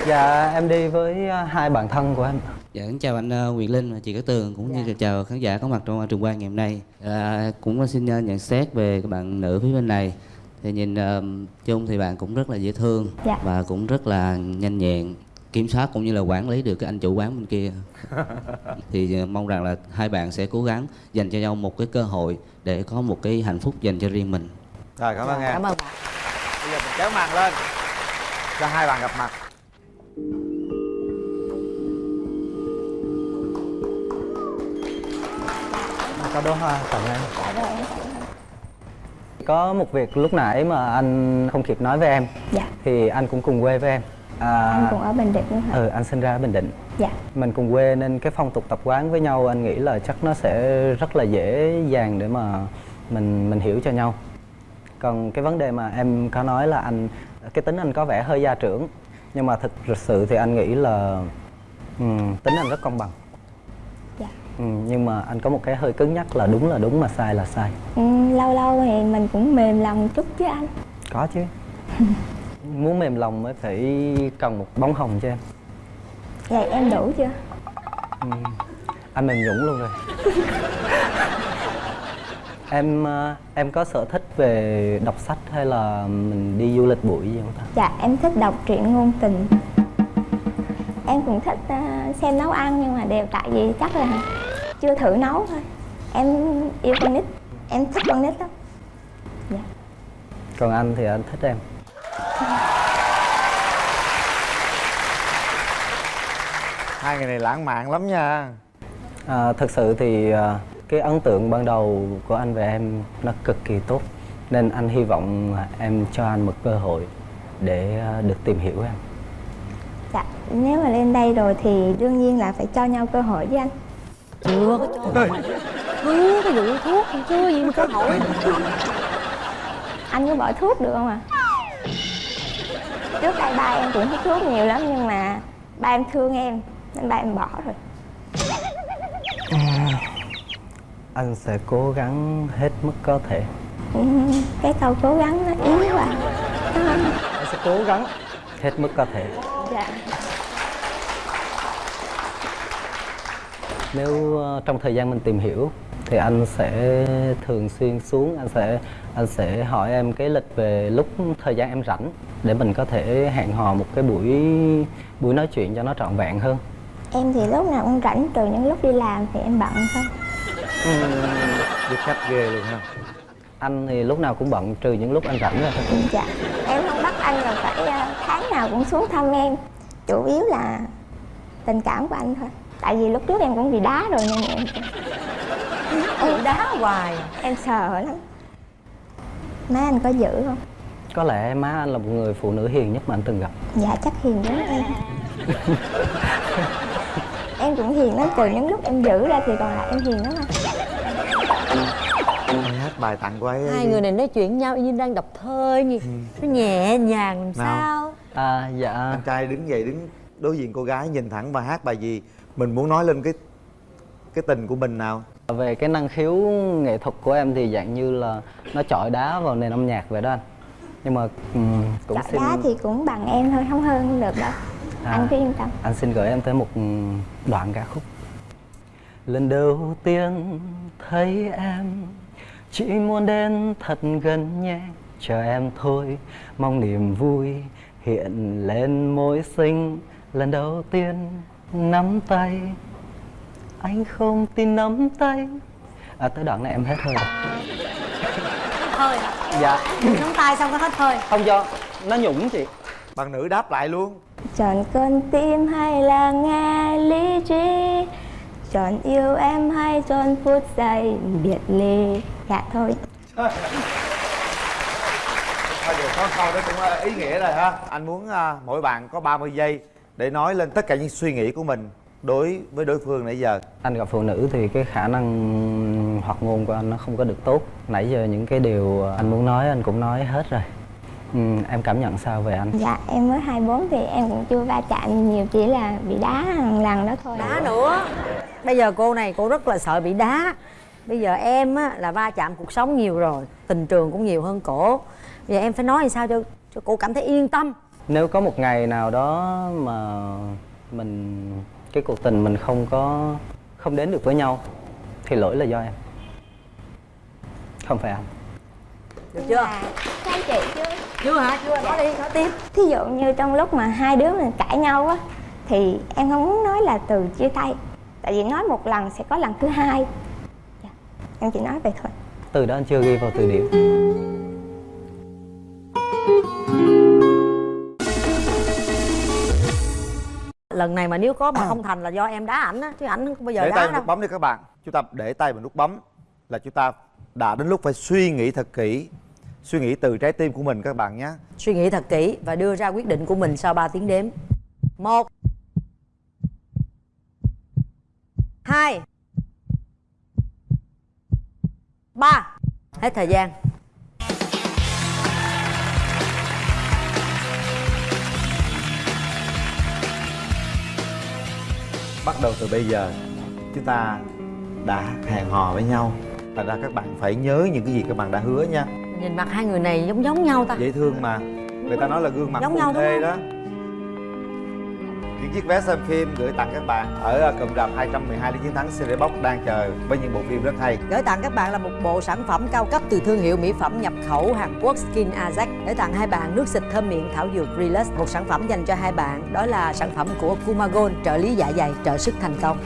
dạ em đi với à, hai bạn thân của em Dạ, kính chào anh ờ, Quyền Linh và chị Cát Tường cũng như chào khán giả có mặt trong trường quay ngày hôm nay. À, cũng xin nhận xét về các bạn nữ phía bên này. Thì nhìn ờ, chung thì bạn cũng rất là dễ thương Dạ. và cũng rất là nhanh nhẹn kiểm soát cũng như là quản lý được cái anh chủ quán bên kia. [LAUGHS] thì ờ, mong rằng là hai bạn sẽ cố gắng dành cho nhau một cái cơ hội để có một cái hạnh phúc dành cho riêng mình. rồi cảm ơn em. cảm ơn bạn. Bây giờ mình kéo màn lên cho hai bạn gặp mặt. Có đóa hoa dạ rồi em có một việc lúc nãy mà anh không kịp nói với em. Dạ. Thì anh cũng cùng quê với em à, anh cũng ở bình định nữa hả ừ anh sinh ra ở bình định. Dạ. Mình cùng quê nên cái phong tục tập quán với nhau anh nghĩ là chắc nó sẽ rất là dễ dàng để mà mình mình hiểu cho nhau. Còn cái vấn đề mà em có nói là anh cái tính anh có vẻ hơi gia trưởng nhưng mà thực sự thì anh nghĩ là ừm, tính anh rất công bằng. Dạ. Ừ, nhưng mà anh có một cái hơi cứng nhắc là đúng là đúng mà sai là sai. Ừ, lâu lâu thì mình cũng mềm lòng chút chứ anh. Có chứ [LAUGHS] muốn mềm lòng mới phải cần một bóng hồng cho em. Vậy em đủ chưa? Ừ. anh mềm nhũng luôn rồi. [LAUGHS] Em ờ, em có sở thích về đọc sách hay là mình đi du lịch buổi gì không ta? Dạ em thích đọc truyện ngôn tình. Em cũng thích ờ, xem nấu ăn nhưng mà đều tại vì chắc là chưa thử nấu thôi. Em yêu con nít em thích con nít lắm. Dạ. Còn anh thì anh thích em hai người này lãng mạn lắm nha. À, thực sự thì ờ, cái ấn tượng ban đầu của anh về em nó cực kỳ tốt nên anh hy vọng em cho anh một cơ hội để ờ, được tìm hiểu em. Dạ nếu mà lên đây rồi thì đương nhiên là phải cho nhau cơ hội với anh. Chưa có cho cứ cái vụ thuốc chưa gì mà cơ hội anh có bỏ thuốc được không ạ trước đây ba em cũng hút thuốc nhiều lắm nhưng mà ba em thương em nên ba em bỏ rồi. Anh sẽ cố gắng hết mức có thể. Ừ, cái câu cố gắng nó yếu quá. Anh sẽ cố gắng hết mức có thể. Dạ. Nếu ờ, trong thời gian mình tìm hiểu thì anh sẽ thường xuyên xuống anh sẽ anh sẽ hỏi em cái lịch về lúc thời gian em rảnh để mình có thể hẹn hò một cái buổi buổi nói chuyện cho nó trọn vẹn hơn. Em thì lúc nào cũng rảnh trừ những lúc đi làm thì em bận thôi. Biết khách ghê luôn ha. Anh thì lúc nào cũng bận trừ những lúc anh rảnh ra thôi. Dạ em không bắt anh là phải ờ, tháng nào cũng xuống thăm em. Chủ yếu là tình cảm của anh thôi. Tại vì lúc trước em cũng bị đá rồi nên em em đá hoài. Em sợ lắm. Má anh có giữ không có lẽ má anh là một người phụ nữ hiền nhất mà anh từng gặp. Dạ chắc hiền giống em. [LAUGHS] Em cũng hiền lắm từ những lúc em giữ ra thì còn lại em hiền lắm anh. Hát bài tặng cô ấy. Hai người này nói chuyện nhau y như đang đọc thơ nhỉ. Nó nhẹ nhàng làm Nào. sao? À dạ. Anh trai đứng dậy đứng đối diện cô gái nhìn thẳng và hát bài gì. Mình muốn nói lên cái cái tình của mình nào? Về cái năng khiếu nghệ thuật của em thì dạng như là nó chọi đá vào nền âm nhạc vậy đó anh nhưng mà ừm, cũng xin đá thì cũng bằng em thôi không hơn được đâu. À. anh cứ yên tâm. anh xin gửi em tới một đoạn ca khúc. Lần đầu tiên thấy em chỉ muốn đến thật gần nhé chờ em thôi mong niềm vui hiện lên môi xinh lần đầu tiên nắm tay anh không tin nắm tay. À tới đoạn này em hết hơi rồi. Hơi dạ. Nắm tay xong có hết hơi không do nó nhũng chị. Bạn nữ đáp lại luôn. Chọn con tim hay là nghe lý trí? Chọn yêu em hay chọn phút giây biệt ly? Dạ thôi. Thôi được có câu đó cũng ờ, ý nghĩa rồi ha. Anh muốn à, mỗi bạn có 30 giây để nói lên tất cả những suy nghĩ của mình đối với đối phương nãy giờ. Anh gặp phụ nữ thì cái khả năng hoạt ngôn của anh nó không có được tốt. Nãy giờ những cái điều anh muốn nói anh cũng nói hết rồi. Ừ, em cảm nhận sao về anh? Dạ em mới 24 thì em cũng chưa va chạm nhiều chỉ là bị đá lần lần đó thôi. Đá nữa. Bây giờ cô này cô rất là sợ bị đá. Bây giờ em á, là va chạm cuộc sống nhiều rồi tình trường cũng nhiều hơn cổ. Bây giờ em phải nói làm sao cho cho cô cảm thấy yên tâm. Nếu có một ngày nào đó mà mình cái cuộc tình mình không có không đến được với nhau thì lỗi là do em không phải anh được chưa? Anh chị chưa? Chưa hả? Chưa nói đi nói tiếp. Thí dụ như trong lúc mà hai đứa mình cãi nhau á thì em không muốn nói là từ chia tay. Tại vì nói một lần sẽ có lần thứ hai. Dạ. em chỉ nói vậy thôi. Từ đó anh chưa ghi vào từ điển lần này mà nếu có mà không thành là do em đá ảnh á chứ ảnh không bao giờ để tay đá vào đâu. nút bấm đi các bạn. Chúng ta để tay vào nút bấm là chúng ta đã đến lúc phải suy nghĩ thật kỹ suy nghĩ từ trái tim của mình các bạn nhé. Suy nghĩ thật kỹ và đưa ra quyết định của mình sau 3 tiếng đếm. Một hai ba. Hết thời gian. Bắt đầu từ bây giờ chúng ta đã hẹn hò với nhau thành ra các bạn phải nhớ những cái gì các bạn đã hứa nha. Nhìn mặt hai người này giống giống nhau ta. Dễ thương mà. Người ta nói là gương mặt Giống nhau thê đó. Những chiếc vé xem phim gửi tặng các bạn ở cụm rạp 212 lý chiến thắng CD Box đang chờ với những bộ phim rất hay. Gửi tặng các bạn là một bộ sản phẩm cao cấp từ thương hiệu mỹ phẩm nhập khẩu Hàn Quốc Skin Ajax. Gửi tặng hai bạn nước xịt thơm miệng thảo dược Relax. Một sản phẩm dành cho hai bạn đó là sản phẩm của Kumagon trợ lý dạ dày trợ sức thành công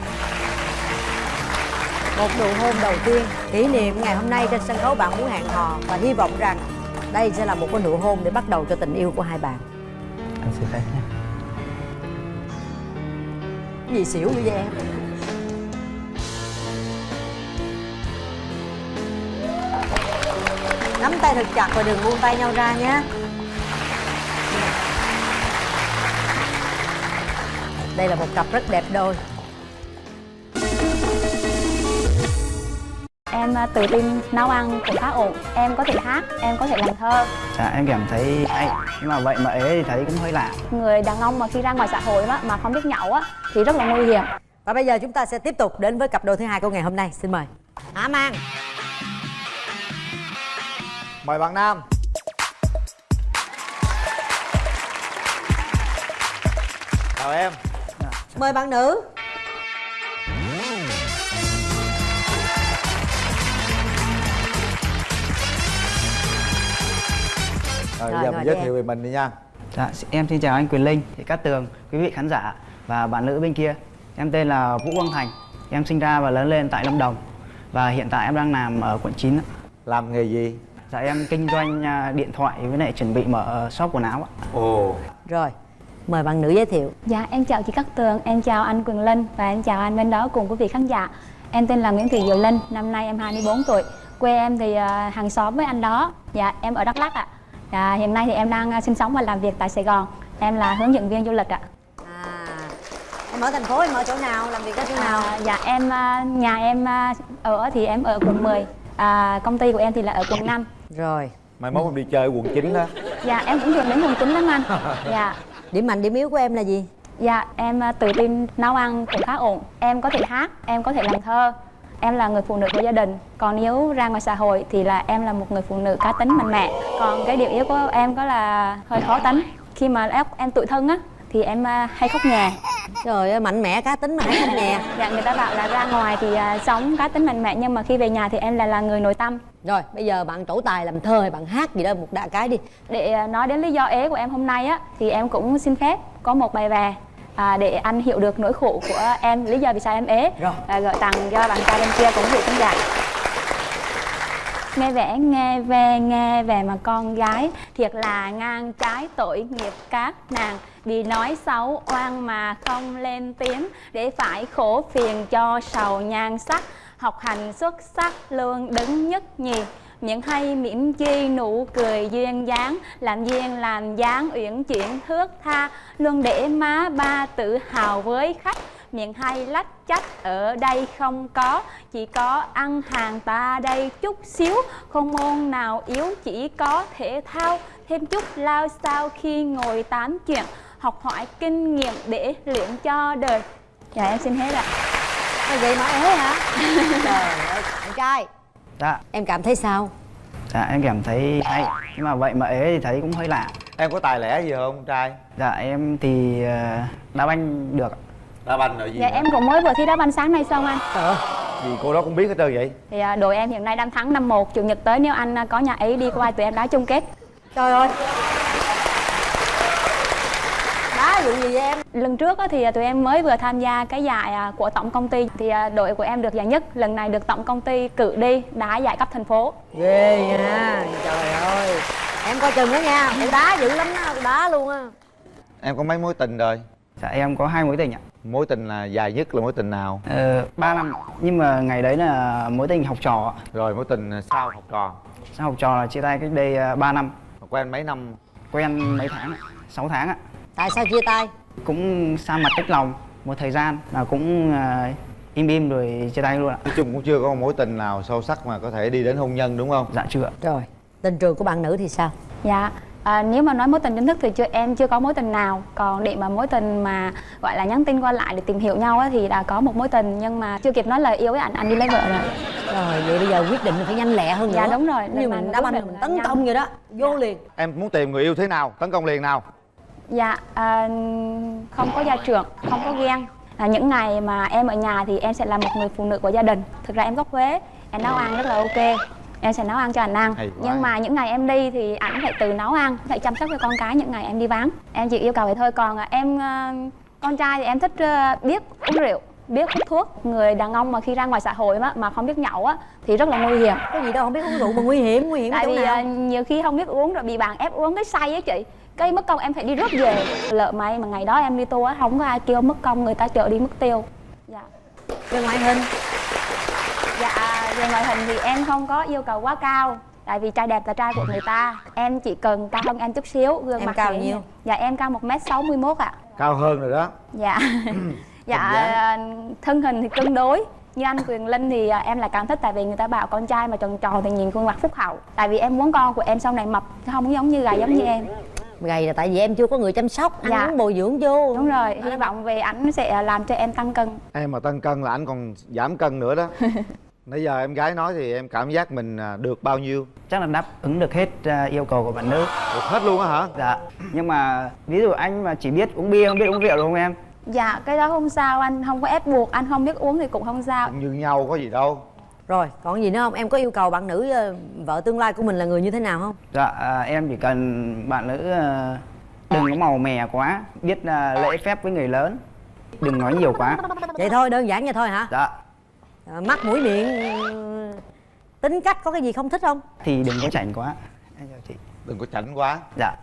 một nụ hôn đầu tiên. Kỷ niệm ngày hôm nay trên sân khấu bạn muốn hẹn hò. Và hy vọng rằng đây sẽ là một cái nụ hôn để bắt đầu cho tình yêu của hai bạn. Anh xin phép nha. Gì xỉu như vậy em? Nắm tay thật chặt và đừng buông tay nhau ra nhé đây là một cặp rất đẹp đôi Em à, tự tin nấu ăn cũng khá ổn. Em có thể hát, em có thể làm thơ. Dạ em cảm thấy hay. Nhưng mà vậy mà ế thì thấy cũng hơi lạ. Người đàn ông mà khi ra ngoài xã hội á, mà không biết nhậu á Thì rất là nguy hiểm. Và bây giờ chúng ta sẽ tiếp tục đến với cặp đôi thứ hai của ngày hôm nay. Xin mời. Hạ Mang? Mời bạn nam. Chào em. Mời bạn nữ rồi, Rồi, giờ mình giới thiệu về mình đi nha Dạ em xin chào anh Quyền Linh, chị Cát Tường, quý vị khán giả và bạn nữ bên kia Em tên là Vũ Quang Thành Em sinh ra và lớn lên tại Lâm Đồng Và hiện tại em đang làm ở quận 9 Làm nghề gì? Dạ em kinh doanh à, điện thoại với lại chuẩn bị mở shop quần áo ạ Ồ Rồi mời bạn nữ giới thiệu Dạ, em chào chị Cát Tường, em chào anh Quỳnh Linh và em chào anh bên đó cùng quý vị khán giả. Em tên là Nguyễn Thị Diệu Linh, năm nay em 24 tuổi. Quê em thì à, hàng xóm với anh đó. Dạ, em ở Đắk Lắk ạ. Dạ, hiện nay thì em đang à, sinh sống và làm việc tại Sài Gòn. Em là hướng dẫn viên du lịch ạ. em ở thành phố em ở chỗ nào làm việc ở chỗ nào À, dạ, em à, nhà em à, ở thì em ở quận 10. À, công ty của em thì là ở quận 5. rồi mai mốt em đi chơi quận 9 đó Dạ, em cũng thường đến quận 9 lắm anh. Dạ. điểm mạnh điểm yếu của em là gì Dạ, em à, tự tin nấu ăn cũng khá ổn. Em có thể hát, em có thể làm thơ. Em là người phụ nữ của gia đình. Còn nếu ra ngoài xã hội thì là em là một người phụ nữ cá tính mạnh mẽ. Còn cái điểm yếu của em có là hơi khó tính. Khi mà em, em tủi thân á thì em à, hay khóc nhè. trời ơi mạnh mẽ cá tính mà hay khóc nhè Dạ, người ta bảo là ra ngoài thì à, sống cá tính mạnh mẽ nhưng mà khi về nhà thì em lại là người nội tâm. rồi bây giờ bạn trổ tài làm thơ hay bạn hát gì đó một đại cái đi Để à, nói đến lý do ế của em hôm nay á thì em cũng xin phép có một bài về à, để anh hiểu được nỗi khổ của em, lý do vì sao em ế Rồi. à, gửi tặng cho bạn trai bên kia cũng vị khán giả. Nghe vẻ nghe về nghe về mà con gái thiệt là ngang trái tội nghiệp các nàng vì nói xấu oan mà không lên tiếng để phải khổ phiền cho sầu nhan sắc học hành xuất sắc luôn đứng nhất nhì miệng hay mỉm chi nụ cười duyên dáng làm duyên làm dáng uyển chuyển thước tha. Luôn để má ba tự hào với khách. Miệng hay lách chắc ở đây không có chỉ có ăn hàng ta đây chút xíu. Không môn nào yếu chỉ có thể thao. Thêm chút lao sao khi ngồi tám chuyện. Học hỏi kinh nghiệm để luyện cho đời. Dạ em xin hết ạ. À, vậy mà ế hả? [LAUGHS] Trời ơi bạn trai dạ. Em cảm thấy sao? Dạ em cảm thấy hay. Nhưng mà vậy mà ế thì thấy cũng hơi lạ. Em có tài lẻ gì không trai? Dạ em thì ờ, đá banh được đá banh rồi gì dạ nữa? em cũng mới vừa thi đá banh sáng nay xong anh? Gì cô đó cũng biết hết trơn vậy. Thì à, đội em hiện nay đang thắng 5-1 chủ nhật tới nếu anh à, có nhà ấy đi qua tụi em đá chung kết. Trời ơi vụ gì vậy em? Lần trước á, thì à, tụi em mới vừa tham gia cái giải à, của tổng công ty. Thì à, đội của em được giải nhất lần này được tổng công ty cử đi đá giải cấp thành phố. Ghê nha trời ơi. Em coi chừng đó nha em đá dữ lắm đó đá luôn á. Em có mấy mối tình rồi? Dạ em có hai mối tình ạ. Mối tình là dài nhất là mối tình nào? Ờ, ba năm. Nhưng mà ngày đấy là mối tình học trò ạ. rồi mối tình sau học trò? Sau học trò là chia tay cách đây ờ, 3 năm. Quen mấy năm? Quen mấy tháng ạ 6 tháng ạ tại sao chia tay? Cũng xa mặt cách lòng một thời gian là cũng ờ, im im rồi chia tay luôn ạ. Nói chung cũng chưa có một mối tình nào sâu sắc mà có thể đi đến hôn nhân đúng không? Dạ chưa rồi tình trường của bạn nữ thì sao? Dạ à, nếu mà nói mối tình chính thức thì chưa em chưa có mối tình nào. Còn để mà mối tình mà gọi là nhắn tin qua lại để tìm hiểu nhau á, thì đã có một mối tình nhưng mà chưa kịp nói lời yêu với anh anh đi lấy vợ rồi. Rồi vậy bây giờ quyết định là phải nhanh lẹ hơn Dạ, nữa. đúng rồi. như mình đá quyết banh mình tấn nhanh. công vậy đó vô liền. Em muốn tìm người yêu thế nào tấn công liền nào Dạ, à, không có gia trưởng, không có ghen. À, Những ngày mà em ở nhà thì em sẽ là một người phụ nữ của gia đình. Thực ra em gốc Huế, em nấu ăn rất là ok. Em sẽ nấu ăn cho anh ăn. Nhưng mà những ngày em đi thì ảnh phải tự nấu ăn Phải chăm sóc cho con cái những ngày em đi vắng. Em chỉ yêu cầu vậy thôi. Còn à, em, à, con trai thì em thích à, biết uống rượu biết hút thuốc. Người đàn ông mà khi ra ngoài xã hội mà, mà không biết nhậu á thì rất là nguy hiểm. Có gì đâu không biết uống rượu mà nguy hiểm nguy hiểm tại chỗ vì nào. nhiều khi không biết uống rồi bị bạn ép uống cái say á chị cây mất công em phải đi rước về. Lỡ may mà ngày đó em đi tour á không có ai kêu mất công người ta chở đi mất tiêu. Dạ. Về ngoại hình. Dạ về ngoại hình thì em không có yêu cầu quá cao. Tại vì trai đẹp là trai của người ta. Em chỉ cần cao hơn em chút xíu gương Em mặt cao nhiêu? dạ em cao một m sáu mươi mốt ạ. Cao hơn rồi đó. Dạ. Dạ Hình dáng. à, thân hình thì cân đối. Như anh Quyền Linh thì à, em lại càng thích tại vì người ta bảo con trai mà tròn tròn thì nhìn khuôn mặt phúc hậu. Tại vì em muốn con của em sau này mập chứ không giống như gầy giống như em gầy là tại vì em chưa có người chăm sóc ăn Dạ. uống bồi dưỡng vô. Đúng rồi hy vọng về ảnh sẽ làm cho em tăng cân. Em mà tăng cân là anh còn giảm cân nữa đó. [LAUGHS] Nãy giờ em gái nói thì em cảm giác mình à, được bao nhiêu? Chắc là đáp ứng được hết ờ, yêu cầu của bạn nữ được hết luôn á hả? Dạ. Nhưng mà ví dụ anh mà chỉ biết uống bia không biết uống rượu đúng không em? Dạ cái đó không sao anh không có ép buộc anh không biết uống thì cũng không sao. Như nhau có gì đâu rồi còn gì nữa không? Em có yêu cầu bạn nữ ờ, vợ tương lai của mình là người như thế nào không? Dạ à, em chỉ cần bạn nữ ờ, đừng có màu mè quá biết ờ, lễ phép với người lớn. Đừng nói nhiều quá. Vậy thôi đơn giản vậy thôi hả? Dạ. Ờ, mắt mũi miệng tính cách có cái gì không thích không? Thì đừng có chảnh quá. Đừng có chảnh quá. Dạ.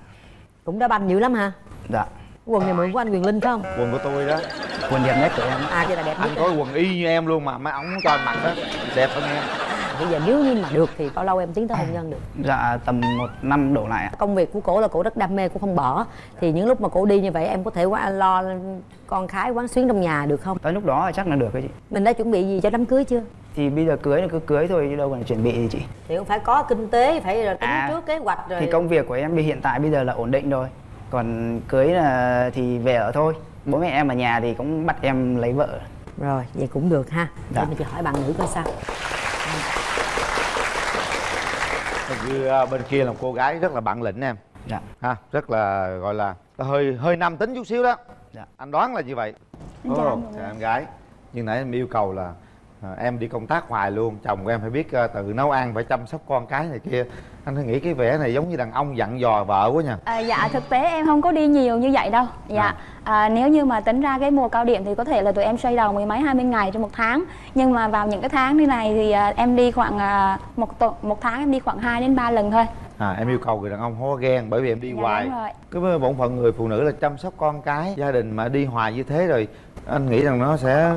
Cũng đã banh dữ lắm hả? Dạ quần này mượn của anh quyền linh phải không? Quần của tôi đó. Quần đẹp nhất của em. À vậy là đẹp nhất anh có quần y như em luôn mà mấy ống cho anh mặc đó. Đẹp hơn em. Bây giờ nếu như mà được thì bao lâu em tiến tới hôn nhân được? Dạ tầm một năm đổ lại ạ. Công việc của cổ là cổ rất đam mê cổ không bỏ. Thì những lúc mà cổ đi như vậy em có thể qua lo con cái quán xuyến trong nhà được không? Tới lúc đó chắc là được đấy chị. Mình đã chuẩn bị gì cho đám cưới chưa? Thì bây giờ cưới là cứ cưới thôi chứ đâu cần chuẩn bị gì chị. Thì cũng phải có kinh tế phải là tính À, trước kế hoạch rồi. thì công việc của em bây hiện tại bây giờ là ổn định rồi còn cưới là thì về ở thôi. Bố mẹ em ở nhà thì cũng bắt em lấy vợ. Rồi vậy cũng được ha. Dạ. để mình chỉ hỏi bạn nữ coi sao. Hình như à, bên kia là một cô gái rất là bản lĩnh em. Dạ. Ha rất là gọi là hơi hơi nam tính chút xíu đó. Dạ. anh đoán là như vậy. Em chào em gái. Nhưng nãy em yêu cầu là à, em đi công tác hoài luôn chồng của em phải biết à, tự nấu ăn phải chăm sóc con cái này kia. Anh thấy nghĩ cái vẻ này giống như đàn ông dặn dò vợ quá nha. À, dạ thực tế em không có đi nhiều như vậy đâu. Dạ à, nếu như mà tính ra cái mùa cao điểm thì có thể là tụi em xoay đầu mười mấy hai mươi ngày trong một tháng. Nhưng mà vào những cái tháng như này thì à, em đi khoảng à, một tuần một tháng em đi khoảng 2 đến 3 lần thôi. À em yêu cầu người đàn ông có ghen bởi vì em đi Dạ, hoài. đúng rồi. cái bổn phận người phụ nữ là chăm sóc con cái gia đình mà đi hoài như thế rồi anh nghĩ rằng nó sẽ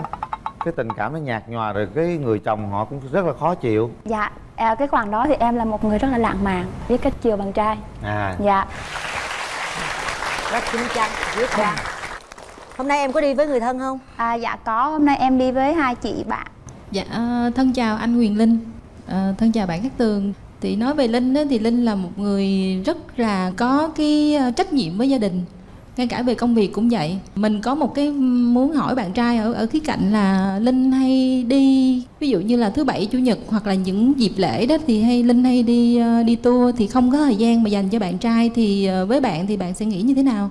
cái tình cảm nó nhạt nhòa rồi cái người chồng họ cũng rất là khó chịu. Dạ à, cái khoảng đó thì em là một người rất là lãng mạn biết cách chiều bạn trai. À. Dạ. Rất chín chắn quyết đoán hôm nay em có đi với người thân không? À, dạ có. Hôm nay em đi với hai chị bạn. Dạ, ờ, thân chào anh Quyền Linh, Ờ, thân chào bạn Cát Tường. Thì nói về Linh á, thì Linh là một người rất là có cái ờ, trách nhiệm với gia đình. Ngay cả về công việc cũng vậy. Mình có một cái muốn hỏi bạn trai ở ở khía cạnh là Linh hay đi ví dụ như là thứ bảy chủ nhật hoặc là những dịp lễ đó thì hay Linh hay đi ờ, đi tour thì không có thời gian mà dành cho bạn trai thì ờ, với bạn thì bạn sẽ nghĩ như thế nào?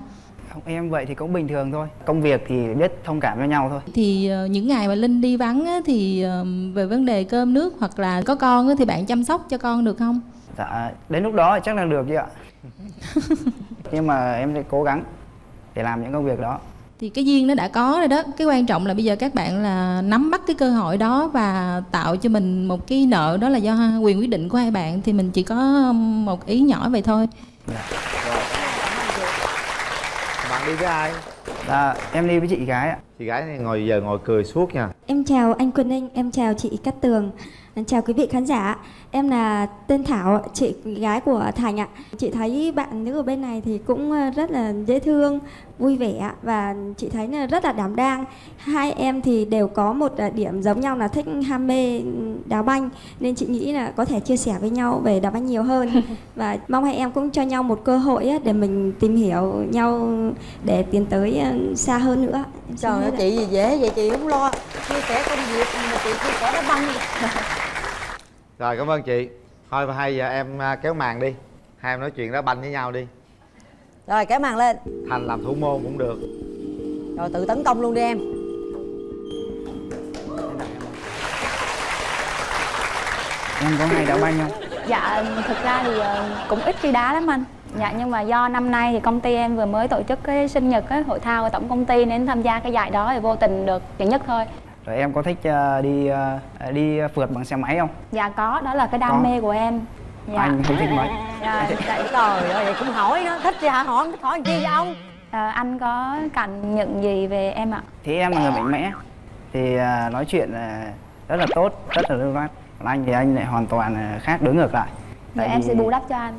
không em vậy thì cũng bình thường thôi công việc thì biết thông cảm cho nhau thôi Thì ờ, những ngày mà Linh đi vắng á, thì về vấn đề cơm nước hoặc là có con á, thì bạn chăm sóc cho con được không? dạ đến lúc đó chắc là được chứ ạ [LAUGHS] nhưng mà em sẽ cố gắng để làm những công việc đó. Thì cái duyên nó đã có rồi đó. Cái quan trọng là bây giờ các bạn là nắm bắt cái cơ hội đó và tạo cho mình một cái nợ. Đó là do quyền quyết định của hai bạn. Thì mình chỉ có một ý nhỏ vậy thôi. bạn đi với ai? Dạ em đi với chị gái ạ. Chị gái này ngồi giờ ngồi cười suốt nha. Em chào anh Quân Ninh, em chào chị Cát Tường, em chào quý vị khán giả. Em là tên Thảo, chị gái của Thành ạ. Chị thấy bạn nữ ở bên này thì cũng ờ, rất là dễ thương, vui vẻ và chị thấy là rất là đảm đang. Hai em thì đều có một ờ, điểm giống nhau là thích ham mê đá banh nên chị nghĩ là có thể chia sẻ với nhau về đá banh nhiều hơn [LAUGHS] và mong hai em cũng cho nhau một cơ hội để mình tìm hiểu nhau để tiến tới ờ, xa hơn nữa. Trời ơi chị gì dễ vậy chị không lo chia sẻ công việc mà chị chia sẻ đá banh [LAUGHS] rồi cảm ơn chị. Thôi hay giờ em à, kéo màn đi. Hai em nói chuyện đá banh với nhau đi. Rồi kéo màn lên. Thành làm thủ môn cũng được. Rồi tự tấn công luôn đi em. Em có hay đá banh không? Dạ thực ra thì ờ, cũng ít khi đá lắm anh. Dạ nhưng mà do năm nay thì công ty em vừa mới tổ chức cái sinh nhật cái hội thao của tổng công ty nên tham gia cái giải đó thì vô tình được giải nhất thôi rồi em có thích ờ, đi ờ, đi phượt bằng xe máy không? Dạ có, đó là cái đam Có. mê của em. Dạ. anh không thích mấy. Dạ, dạ. trời ơi vậy cũng hỏi nó thích thì hả? Hỏi không thích hỏi chi vậy ông? Ờ, anh có cảm nhận gì về em ạ? thì em là người mạnh mẽ. Thì à, nói chuyện à, rất là tốt rất là lưu loát. Còn anh thì anh lại hoàn toàn à, khác đối ngược lại. Tại em vì- sẽ bù đắp cho anh.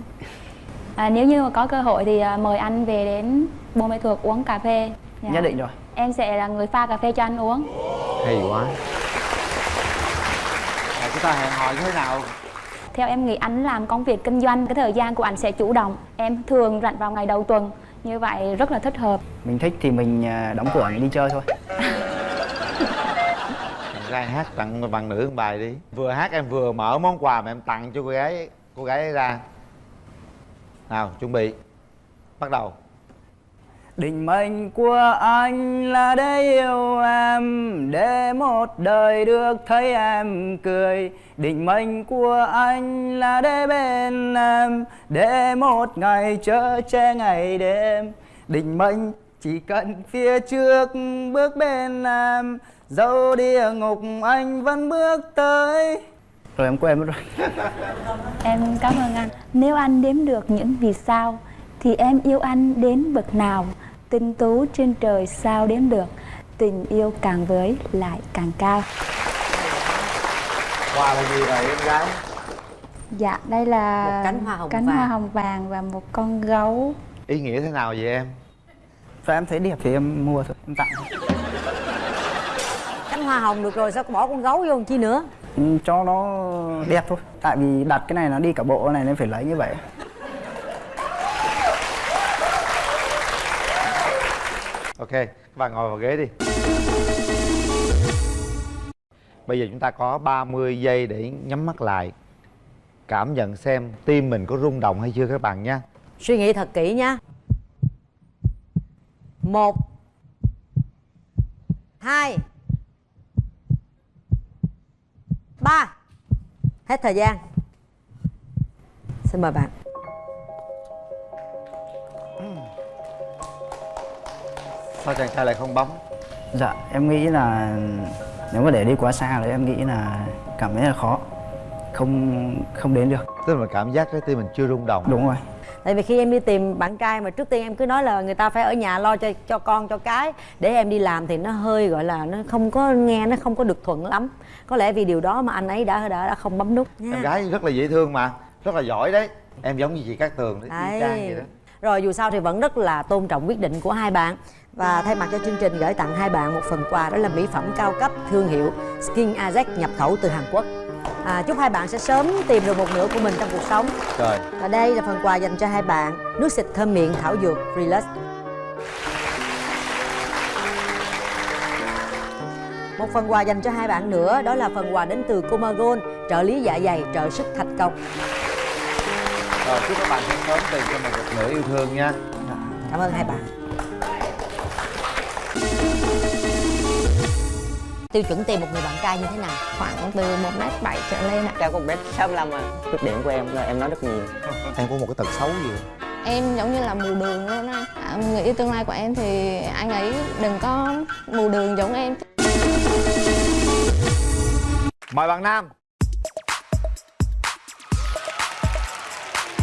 À, Nếu như mà có cơ hội thì à, mời anh về đến Buôn Mê Thuột uống cà phê. Dạ. nhất định rồi Em sẽ là người pha cà phê cho anh uống. Hay quá. À, chúng ta hẹn hò như thế nào? Theo em nghĩ anh làm công việc kinh doanh Cái thời gian của anh sẽ chủ động. Em thường rảnh vào ngày đầu tuần Như vậy rất là thích hợp. Mình thích thì mình à, đóng cửa mình đi chơi thôi. Ra hát tặng bạn nữ một bài đi. Vừa hát em vừa mở món quà mà em tặng cho cô gái cô gái ấy ra. Nào chuẩn bị. Bắt đầu Định mệnh của anh là để yêu em, Để một đời được thấy em cười. Định mệnh của anh là để bên em, Để một ngày chở che ngày đêm. Định mệnh chỉ cần phía trước bước bên em Dẫu địa ngục anh vẫn bước tới. Rồi em quên mất rồi. [LAUGHS] Em cảm ơn anh. Nếu anh đếm được những vì sao, Thì em yêu anh đến bậc nào? Tinh tú trên trời sao đến được. Tình yêu càng với lại càng cao. Quà là gì vậy em gái? Dạ đây là Một cánh hoa hồng cánh vàng. hoa hồng vàng và một con gấu. Ý nghĩa thế nào vậy em? Và em thấy đẹp thì em mua thôi, em tặng. Cánh hoa hồng được rồi sao có bỏ con gấu vô làm chi nữa? Ừ, Cho nó đẹp thôi. Tại vì đặt cái này nó đi cả bộ này nên phải lấy như vậy ok, các bạn ngồi vào ghế đi. Bây giờ chúng ta có 30 giây để nhắm mắt lại, cảm nhận xem tim mình có rung động hay chưa các bạn nha suy nghĩ thật kỹ nha một, hai, ba. Hết thời gian. Xin mời bạn. Sao chàng trai lại không bấm? Dạ em nghĩ là nếu mà để đi quá xa thì em nghĩ là cảm thấy là khó. Không không đến được. Tức là cảm giác cái tim mình chưa rung động. Đúng rồi. Tại vì khi em đi tìm bạn trai mà trước tiên em cứ nói là người ta phải ở nhà lo cho cho con cho cái. Để em đi làm thì nó hơi gọi là nó không có nghe nó không có được thuận lắm. Có lẽ vì điều đó mà anh ấy đã đã, đã không bấm nút. Nha em gái rất là dễ thương mà rất là giỏi đấy. Em giống như chị Cát Tường đấy y chang vậy đó. Rồi dù sao thì vẫn rất là tôn trọng quyết định của hai bạn Và thay mặt cho chương trình gửi tặng hai bạn một phần quà đó là mỹ phẩm cao cấp thương hiệu Skin Ajax nhập khẩu từ Hàn Quốc. À, Chúc hai bạn sẽ sớm tìm được một nửa của mình trong cuộc sống. Rồi. Và đây là phần quà dành cho hai bạn Nước xịt thơm miệng thảo dược Relax Một phần quà dành cho hai bạn nữa đó là phần quà đến từ Comagon trợ lý dạ dày trợ sức thành công rồi chúc các bạn sẽ sớm tìm cho mình một nửa yêu thương nha. Cảm ơn hai bạn Tiêu chuẩn tìm một người bạn trai như thế nào? khoảng từ 1m7 trở lên ạ. Cao có 1m65 à. Khuyết điểm của em là em nói rất nhiều. Em có một cái tật xấu gì em giống như là mù đường luôn anh à, người yêu tương lai của em thì anh ấy đừng có mù đường giống em. Mời bạn nam.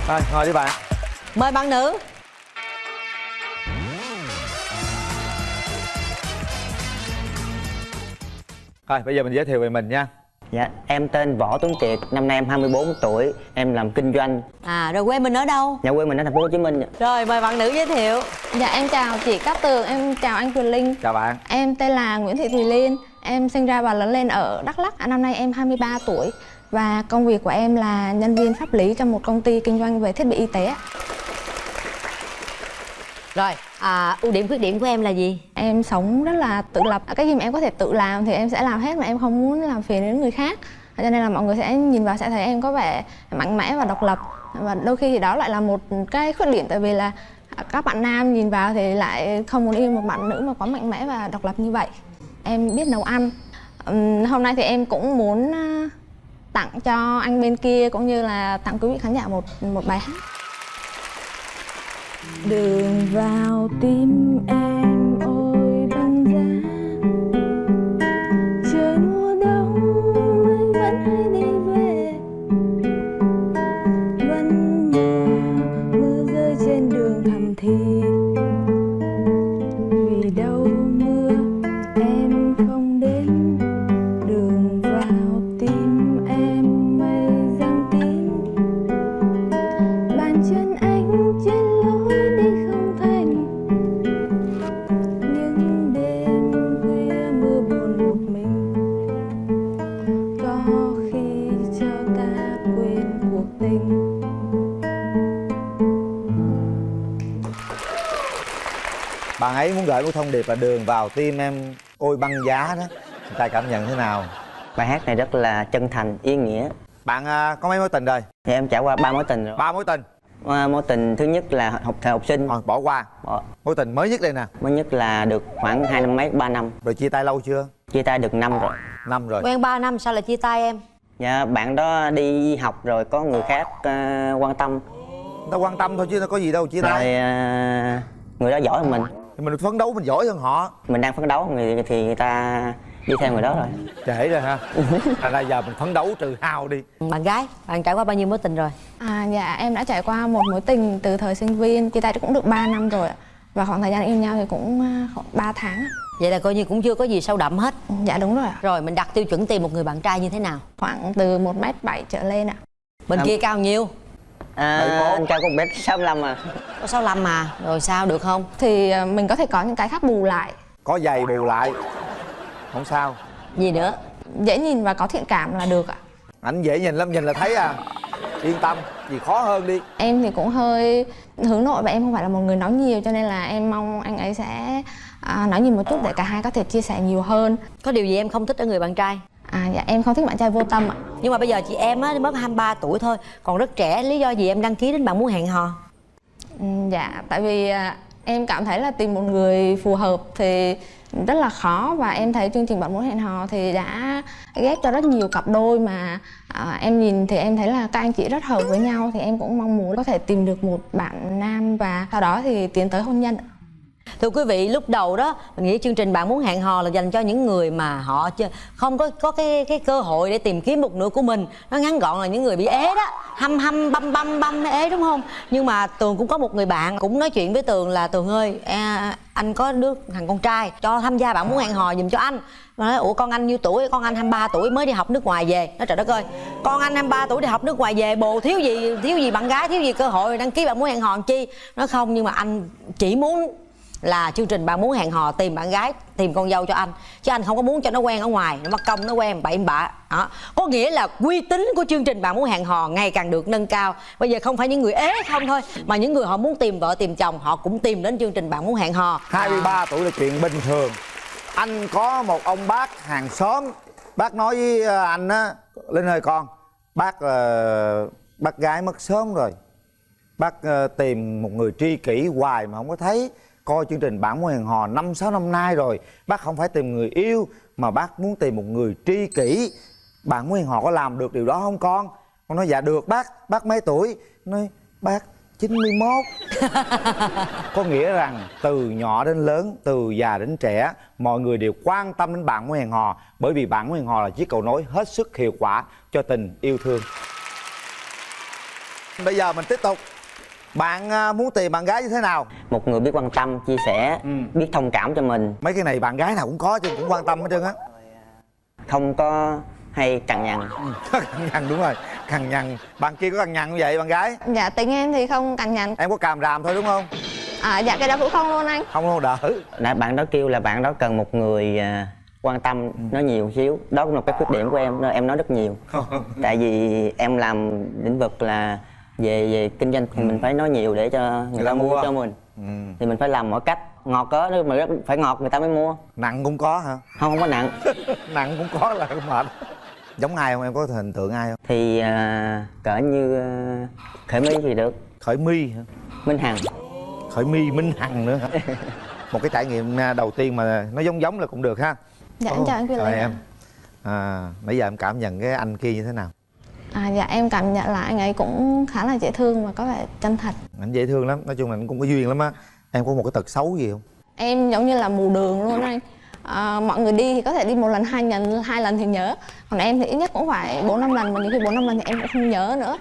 Rồi ngồi đi bạn. Mời bạn nữ rồi bây giờ mình giới thiệu về mình nha Dạ, em tên Võ Tuấn Kiệt, năm nay em 24 tuổi, em làm kinh doanh. À rồi quê mình ở đâu? Nhà quê mình ở thành phố Hồ Chí Minh. Rồi mời bạn nữ giới thiệu dạ em chào chị Cát Tường em chào anh Quyền Linh chào bạn em tên là Nguyễn Thị Thùy Liên em sinh ra và lớn lên ở Đắk Lắk À, năm nay em 23 tuổi và công việc của em là nhân viên pháp lý trong một công ty kinh doanh về thiết bị y tế ạ. Rồi, à, ưu điểm khuyết điểm của em là gì? Em sống rất là tự lập. À, cái gì mà em có thể tự làm thì em sẽ làm hết mà em không muốn làm phiền đến người khác. À, cho nên là mọi người sẽ nhìn vào sẽ thấy em có vẻ mạnh mẽ và độc lập. Và đôi khi thì đó lại là một cái khuyết điểm tại vì là à, các bạn nam nhìn vào thì lại không muốn yêu một bạn nữ mà quá mạnh mẽ và độc lập như vậy. Em biết nấu ăn. Hôm nay thì em cũng muốn tặng cho anh bên kia cũng như là tặng quý vị khán giả một một bài hát. Đường vào tim em. Ấy muốn gửi một thông điệp là đường vào tim em ôi băng giá đó người ta cảm nhận thế nào Bài hát này rất là chân thành, ý nghĩa. bạn à, có mấy mối tình rồi Thì em trải qua ba mối tình rồi. ba mối tình À, Mối tình thứ nhất là học thời học sinh. Rồi, bỏ qua. Bỏ. mối tình mới nhất đây nè Mới nhất là được khoảng hai năm mấy, ba năm. rồi chia tay lâu chưa Chia tay được năm rồi. năm rồi Quen 3 năm sao lại chia tay em? Dạ, bạn đó đi học rồi có người khác ờ, quan tâm. ta quan tâm thôi chứ nó có gì đâu chia Rồi tay ờ, người đó giỏi hơn mình. Thì mình phấn đấu mình giỏi hơn họ Mình đang phấn đấu người thì người ta đi theo người đó rồi. trễ rồi ha thành ra giờ mình phấn đấu trừ hao đi Bạn gái, bạn trải qua bao nhiêu mối tình rồi? À dạ em đã trải qua một mối tình từ thời sinh viên chia tay cũng được 3 năm rồi ạ. và khoảng thời gian yêu nhau thì cũng à, khoảng 3 tháng vậy là coi như cũng chưa có gì sâu đậm hết dạ đúng rồi ạ. rồi mình đặt tiêu chuẩn tìm một người bạn trai như thế nào khoảng từ 1 m 7 trở lên ạ bên À. kia cao nhiêu à, anh cao con bé 65 à. Có 65 mà rồi sao được không? Thì à, mình có thể có những cái khác bù lại. Có giày bù lại. Không sao. Gì nữa? Dễ nhìn và có thiện cảm là được ạ. Ảnh dễ nhìn lắm nhìn là thấy à. Yên tâm gì khó hơn đi. Em thì cũng hơi hướng nội và em không phải là một người nói nhiều cho nên là em mong anh ấy sẽ à, nói nhiều một chút để cả hai có thể chia sẻ nhiều hơn. Có điều gì em không thích ở người bạn trai à dạ em không thích bạn trai vô tâm ạ. Nhưng mà bây giờ chị em á mới 23 tuổi thôi. Còn rất trẻ lý do gì em đăng ký đến bạn muốn hẹn hò? Ừ, dạ tại vì à, em cảm thấy là tìm một người phù hợp thì rất là khó. Và em thấy chương trình bạn muốn hẹn hò thì đã ghép cho rất nhiều cặp đôi mà à, em nhìn thì em thấy là các anh chị rất hợp với nhau. Thì em cũng mong muốn có thể tìm được một bạn nam và sau đó thì tiến tới hôn nhân. Thưa quý vị, lúc đầu đó mình nghĩ chương trình bạn muốn hẹn hò là dành cho những người mà họ chưa không có có cái cái cơ hội để tìm kiếm một nửa của mình. Nó ngắn gọn là những người bị ế đó, hăm hăm băm băm băm ế đúng không? Nhưng mà Tường cũng có một người bạn cũng nói chuyện với Tường là Tường ơi, à, anh có đứa thằng con trai cho tham gia bạn muốn hẹn hò giùm cho anh. Mà nói ủa con anh nhiêu tuổi? Con anh 23 tuổi mới đi học nước ngoài về. Nói trời đất ơi, con anh 23 tuổi đi học nước ngoài về bồ thiếu gì thiếu gì bạn gái, thiếu gì cơ hội đăng ký bạn muốn hẹn hò làm chi. nó không nhưng mà anh chỉ muốn là chương trình bạn muốn hẹn hò tìm bạn gái tìm con dâu cho anh. Chứ anh không có muốn cho nó quen ở ngoài nó mất công nó quen bậy bạ. Đó. Có nghĩa là uy tín của chương trình bạn muốn hẹn hò ngày càng được nâng cao. Bây giờ không phải những người ế không thôi mà những người họ muốn tìm vợ tìm chồng họ cũng tìm đến chương trình bạn muốn hẹn hò. 23 tuổi là chuyện bình thường. Anh có một ông bác hàng xóm. Bác nói với ờ, anh á linh ơi con bác uh, bác gái mất sớm rồi. Bác uh, tìm một người tri kỷ hoài mà không có thấy coi chương trình bạn mối hẹn hò năm, sáu năm nay rồi. Bác không phải tìm người yêu, mà bác muốn tìm một người tri kỷ. Bạn mối hẹn hò có làm được điều đó không, con? Con nói dạ được, bác. Bác mấy tuổi? Nói, bác 91 [LAUGHS] có nghĩa rằng từ nhỏ đến lớn, từ già đến trẻ, mọi người đều quan tâm đến bạn mối hẹn hò, bởi vì bạn mối hẹn hò là chiếc cầu nối hết sức hiệu quả cho tình yêu thương. Bây giờ mình tiếp tục bạn à, muốn tìm bạn gái như thế nào? Một người biết quan tâm chia sẻ biết thông cảm cho mình. Mấy cái này bạn gái nào cũng có chứ cũng quan tâm hết trơn á. Không có hay cằn nhằn. [LAUGHS] Cằn nhằn đúng rồi cằn nhằn. Bạn kia có cằn nhằn như vậy bạn gái? Dạ tính em thì không cằn nhằn. Em có càm ràm thôi đúng không? À, dạ cái đó cũng không luôn anh. Không đâu đỡ nãy bạn đó kêu là bạn đó cần một người à, quan tâm nói nhiều xíu. Đó cũng là cái khuyết điểm của em nên em nói rất nhiều. [LAUGHS] Tại vì em làm lĩnh vực là về về kinh doanh thì mình phải nói nhiều để cho người, ta mua cho mình. Thì mình phải làm mọi cách. Ngọt có nếu mà rất phải ngọt người ta mới mua. Nặng cũng có hả? Không không có nặng. [LAUGHS] Nặng cũng có là cũng mệt. Giống ai không? Em có hình tượng ai không? Thì à, cỡ như à, khởi my thì được. Khởi my hả? Minh hằng. Khởi my minh hằng nữa hả? [LAUGHS] Một cái trải nghiệm à, đầu tiên mà nó giống giống là cũng được ha. Dạ em Ồ, chào anh ạ. em. À, nãy giờ em cảm nhận cái anh kia như thế nào à, dạ em cảm nhận là anh ấy cũng khá là dễ thương và có vẻ chân thật. Anh dễ thương lắm nói chung là anh cũng có duyên lắm á. Em có một cái tật xấu gì không? Em giống như là mù đường luôn anh. À, mọi người đi thì có thể đi một lần hai lần hai lần thì nhớ. Còn em thì ít nhất cũng phải bốn năm lần mà những khi bốn năm lần thì em cũng không nhớ nữa.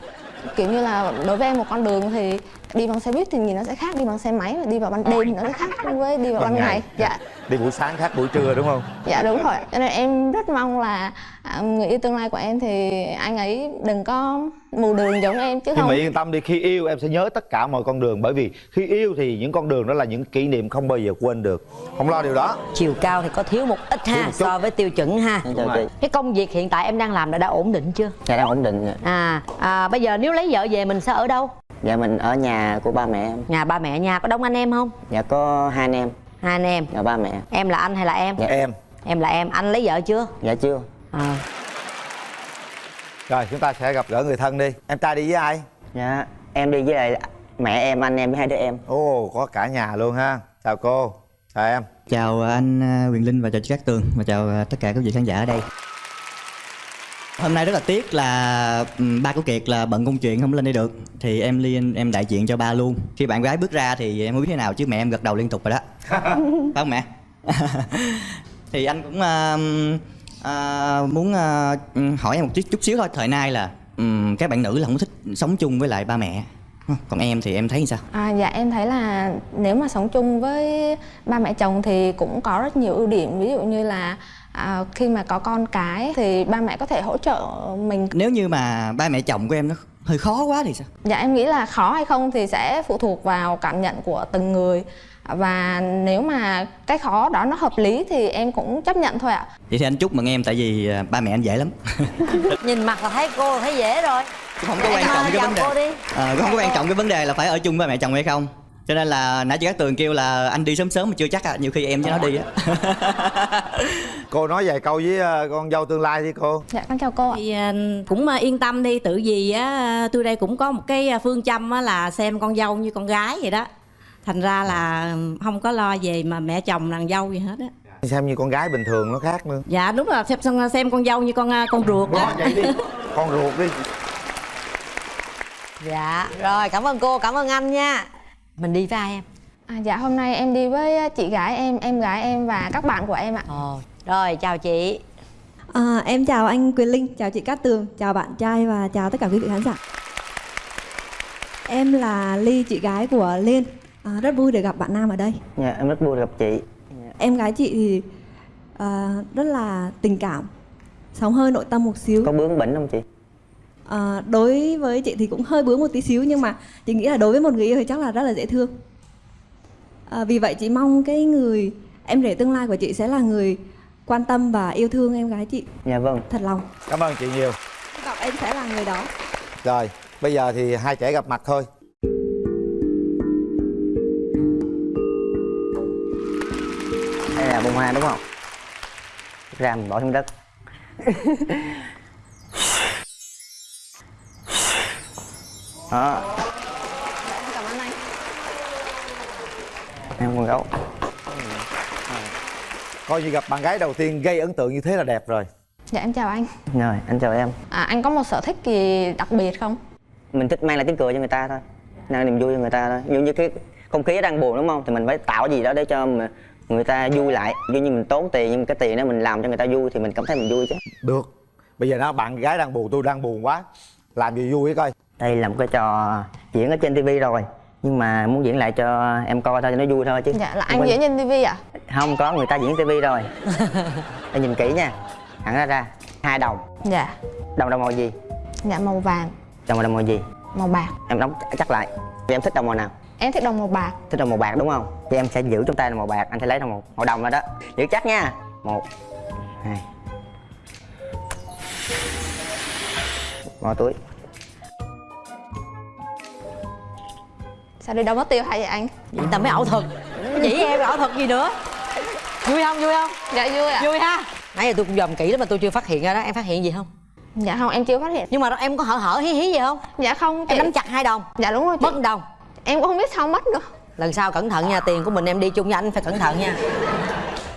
Kiểu như là đối với em một con đường thì đi bằng xe buýt thì nhìn nó sẽ khác đi bằng xe máy và đi vào ban đêm thì nó sẽ khác với đi vào ban, ngày. dạ. Đi buổi sáng khác buổi trưa đúng không? Dạ đúng rồi. Cho nên em rất mong là à, người yêu tương lai của em thì anh ấy đừng có mù đường giống em chứ nhưng không mà yên tâm đi khi yêu em sẽ nhớ tất cả mọi con đường. Bởi vì khi yêu thì những con đường đó là những kỷ niệm không bao giờ quên được. Không lo điều đó. Chiều cao thì có thiếu một ít ha một so với tiêu chuẩn ha. Đúng rồi. cái công việc hiện tại em đang làm là đã ổn định chưa? Dạ đang ổn định rồi. à, à bây giờ nếu lấy vợ về mình sẽ ở đâu dạ mình ở nhà của ba mẹ em. Nhà ba mẹ nhà có đông anh em không? Dạ có hai anh em. Hai anh em. Dạ ba mẹ. Em là anh hay là em? Dạ. Em. Em là em. Anh lấy vợ chưa? Dạ chưa. À. rồi chúng ta sẽ gặp gỡ người thân đi. Em trai đi với ai? Dạ em đi với lại mẹ em anh em với hai đứa em. Ồ có cả nhà luôn ha. Chào cô. Chào em. Chào anh à, Quyền Linh và chào chị Cát Tường. Và chào à, tất cả các vị khán giả ở đây. Hôm nay rất là tiếc là ba của Kiệt là bận công chuyện không lên đây được thì em liên em đại diện cho ba luôn. Khi bạn gái bước ra thì em không biết thế nào chứ mẹ em gật đầu liên tục rồi đó. [LAUGHS] Phải không mẹ? [LAUGHS] thì anh cũng à, à, muốn à, hỏi em một chút, chút xíu thôi. Thời nay là ừm, các bạn nữ là không có thích sống chung với lại ba mẹ. còn em thì em thấy như sao À, dạ em thấy là nếu mà sống chung với ba mẹ chồng thì cũng có rất nhiều ưu điểm ví dụ như là à, khi mà có con cái thì ba mẹ có thể hỗ trợ mình. Nếu như mà ba mẹ chồng của em nó hơi khó quá thì sao? Dạ em nghĩ là khó hay không thì sẽ phụ thuộc vào cảm nhận của từng người. Và nếu mà cái khó đó nó hợp lý thì em cũng chấp nhận thôi ạ. Vậy thì anh chúc mừng em tại vì à, ba mẹ anh dễ lắm. [LAUGHS] Nhìn mặt là thấy cô thấy dễ rồi. Không có quan trọng cái vấn đề. à, không có quan trọng cái vấn đề là phải ở chung với mẹ chồng hay không cho nên là nãy chị Cát tường kêu là anh đi sớm sớm mà chưa chắc à nhiều khi em với nó đi á. [LAUGHS] Cô nói vài câu với ờ, con dâu tương lai đi cô. Dạ con chào cô ạ. Thì à, cũng yên tâm đi tự vì á tôi đây cũng có một cái phương châm á là xem con dâu như con gái vậy đó. Thành ra là không có lo về mà mẹ chồng nàng dâu gì hết á. Xem như con gái bình thường nó khác nữa. Dạ đúng là xem xem con dâu như con con ruột đó. vậy đi. Con ruột đi. Dạ rồi cảm ơn cô cảm ơn anh nha mình đi với ai em à, dạ hôm nay em đi với chị gái em em gái em và các bạn của em ạ Ồ, rồi chào chị À, em chào anh Quyền Linh, chào chị Cát Tường, chào bạn trai và chào tất cả quý vị khán giả. Em là Ly, chị gái của Liên. À, rất vui được gặp bạn Nam ở đây. dạ em rất vui được gặp chị Em gái chị thì à, rất là tình cảm, sống hơi nội tâm một xíu. có bướng bỉnh không chị À, đối với chị thì cũng hơi bướng một tí xíu nhưng mà chị nghĩ là đối với một người yêu thì chắc là rất là dễ thương. À, vì vậy chị mong cái người em rể tương lai của chị sẽ là người quan tâm và yêu thương em gái chị dạ vâng thật lòng. cảm ơn chị nhiều Hy vọng em sẽ là người đó. rồi bây giờ thì hai trẻ gặp mặt thôi đây là bông hoa đúng không ra mình bỏ xuống đất [LAUGHS] đó cảm ơn anh. Em con gấu coi như gặp bạn gái đầu tiên gây ấn tượng như thế là đẹp rồi. Dạ em chào anh. Rồi anh chào em. À, anh có một sở thích gì đặc biệt không? Mình thích mang lại tiếng cười cho người ta thôi. Mang niềm vui cho người ta thôi. Dụ như cái không khí đang buồn đúng không? Thì mình phải tạo gì đó để cho mà người ta vui lại. Ví như mình tốn tiền nhưng cái tiền đó mình làm cho người ta vui thì mình cảm thấy mình vui chứ. Được. Bây giờ nó bạn gái đang buồn tôi đang buồn quá. Làm gì vui coi đây là một cái trò diễn ở trên tivi rồi nhưng mà muốn diễn lại cho em coi thôi cho nó vui thôi chứ. Dạ là anh diễn trên tivi ạ? Không có người ta diễn tivi rồi. [LAUGHS] Em nhìn kỹ nha. Hẳn ra ra hai đồng. Dạ. Đồng đồng màu gì? Dạ màu vàng. Đồng đồng màu gì? Màu bạc. Em đóng chắc lại. Thì em thích đồng màu nào? Em thích đồng màu bạc. Thích đồng màu bạc đúng không? Thì em sẽ giữ trong tay là màu bạc anh sẽ lấy đồng màu, màu đồng ra đó. Giữ chắc nha. Một hai. Bỏ túi sao đi đâu mất tiêu hay vậy anh vậy ta mới ảo thuật. Chỉ em? Ảo thuật gì nữa? Vui không? Vui không? Dạ vui ạ. Vui ha. Nãy giờ tôi cũng dòm kỹ lắm mà tôi chưa phát hiện ra đó. Em phát hiện gì không? Dạ không em chưa phát hiện. Nhưng mà đó em có hở hở hí hí gì không? Dạ không em nắm chặt hai đồng. Dạ đúng rồi chị. mất đồng. Em cũng không biết sao mất nữa. Lần sau cẩn thận nha tiền của mình em đi chung với anh phải cẩn thận nha.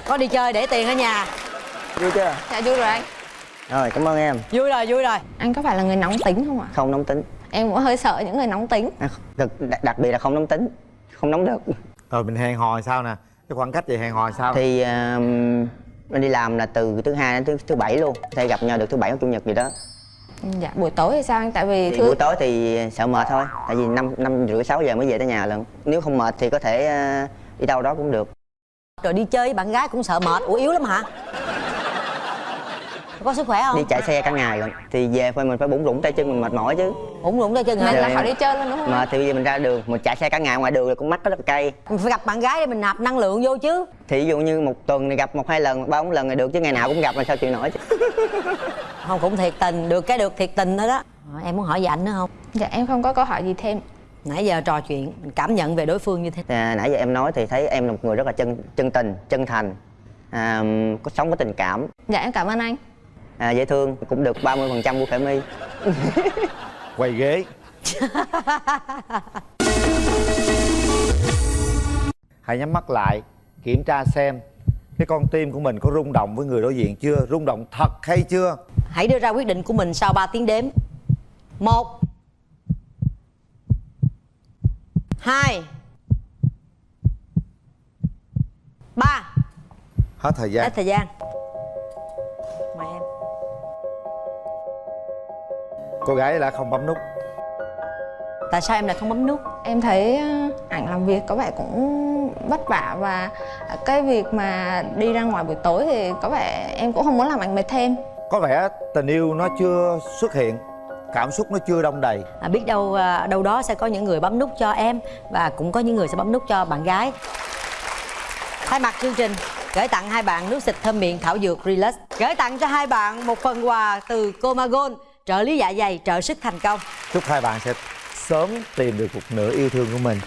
Có đi chơi để tiền ở nhà. Vui chưa? Dạ vui rồi anh rồi cảm ơn em. Vui rồi vui rồi. Anh có phải là người nóng tính không ạ? Không nóng tính em cũng hơi sợ những người nóng tính. À, đặc, đặc biệt là không nóng tính không nóng được. Rồi mình hẹn hò sao nè? Cái khoảng cách về hẹn hò sao? Thì uh, anh đi làm là từ thứ hai đến thứ thứ bảy luôn có thể gặp nhau được thứ bảy hoặc chủ nhật gì đó. Dạ buổi tối thì sao anh? Tại vì thì thứ buổi tối thì sợ mệt thôi tại vì năm năm rưỡi sáu giờ mới về tới nhà lần nếu không mệt thì có thể ờ, đi đâu đó cũng được. Rồi đi chơi với bạn gái cũng sợ mệt ủa yếu lắm hả có sức khỏe không? Đi chạy xe cả ngày lần thì về phải mình phải bủng rủng tay chân mình mệt mỏi chứ. Bủng rủng tay chân hả? Mình là Rồi. họ đi chơi luôn đúng không? Mà thì bây giờ mình ra đường mình chạy xe cả ngày ngoài đường là cũng mắt rất là cay. Mình phải gặp bạn gái để mình nạp năng lượng vô chứ. Thì ví dụ như một tuần này gặp một hai lần ba bốn lần là được chứ ngày nào cũng gặp là sao chịu nổi chứ. [LAUGHS] Không cũng thiệt tình được cái được thiệt tình thôi đó. Ờ, em muốn hỏi gì anh nữa không? Dạ em không có câu hỏi gì thêm. Nãy giờ trò chuyện mình cảm nhận về đối phương như thế. À, nãy giờ em nói thì thấy em là một người rất là chân chân tình chân thành à, có sống có tình cảm. Dạ em cảm ơn anh à, dễ thương cũng được 30% phần trăm của khởi my. [LAUGHS] Quay ghế. [LAUGHS] Hãy nhắm mắt lại kiểm tra xem cái con tim của mình có rung động với người đối diện chưa? Rung động thật hay chưa? Hãy đưa ra quyết định của mình sau 3 tiếng đếm. Một hai ba. Hết thời gian. Hết thời gian cô gái đã không bấm nút. Tại sao em lại không bấm nút? Em thấy ờ, ảnh làm việc có vẻ cũng vất vả và cái việc mà đi ra ngoài buổi tối thì có vẻ em cũng không muốn làm ảnh mệt thêm. Có vẻ tình yêu nó chưa xuất hiện cảm xúc nó chưa đông đầy. À, biết đâu à, đâu đó sẽ có những người bấm nút cho em và cũng có những người sẽ bấm nút cho bạn gái. Thay mặt chương trình gửi tặng hai bạn nước xịt thơm miệng thảo dược relax. Gửi tặng cho hai bạn một phần quà từ comagon trợ lý dạ dày trợ sức thành công. Chúc hai bạn sẽ sớm tìm được một nửa yêu thương của mình.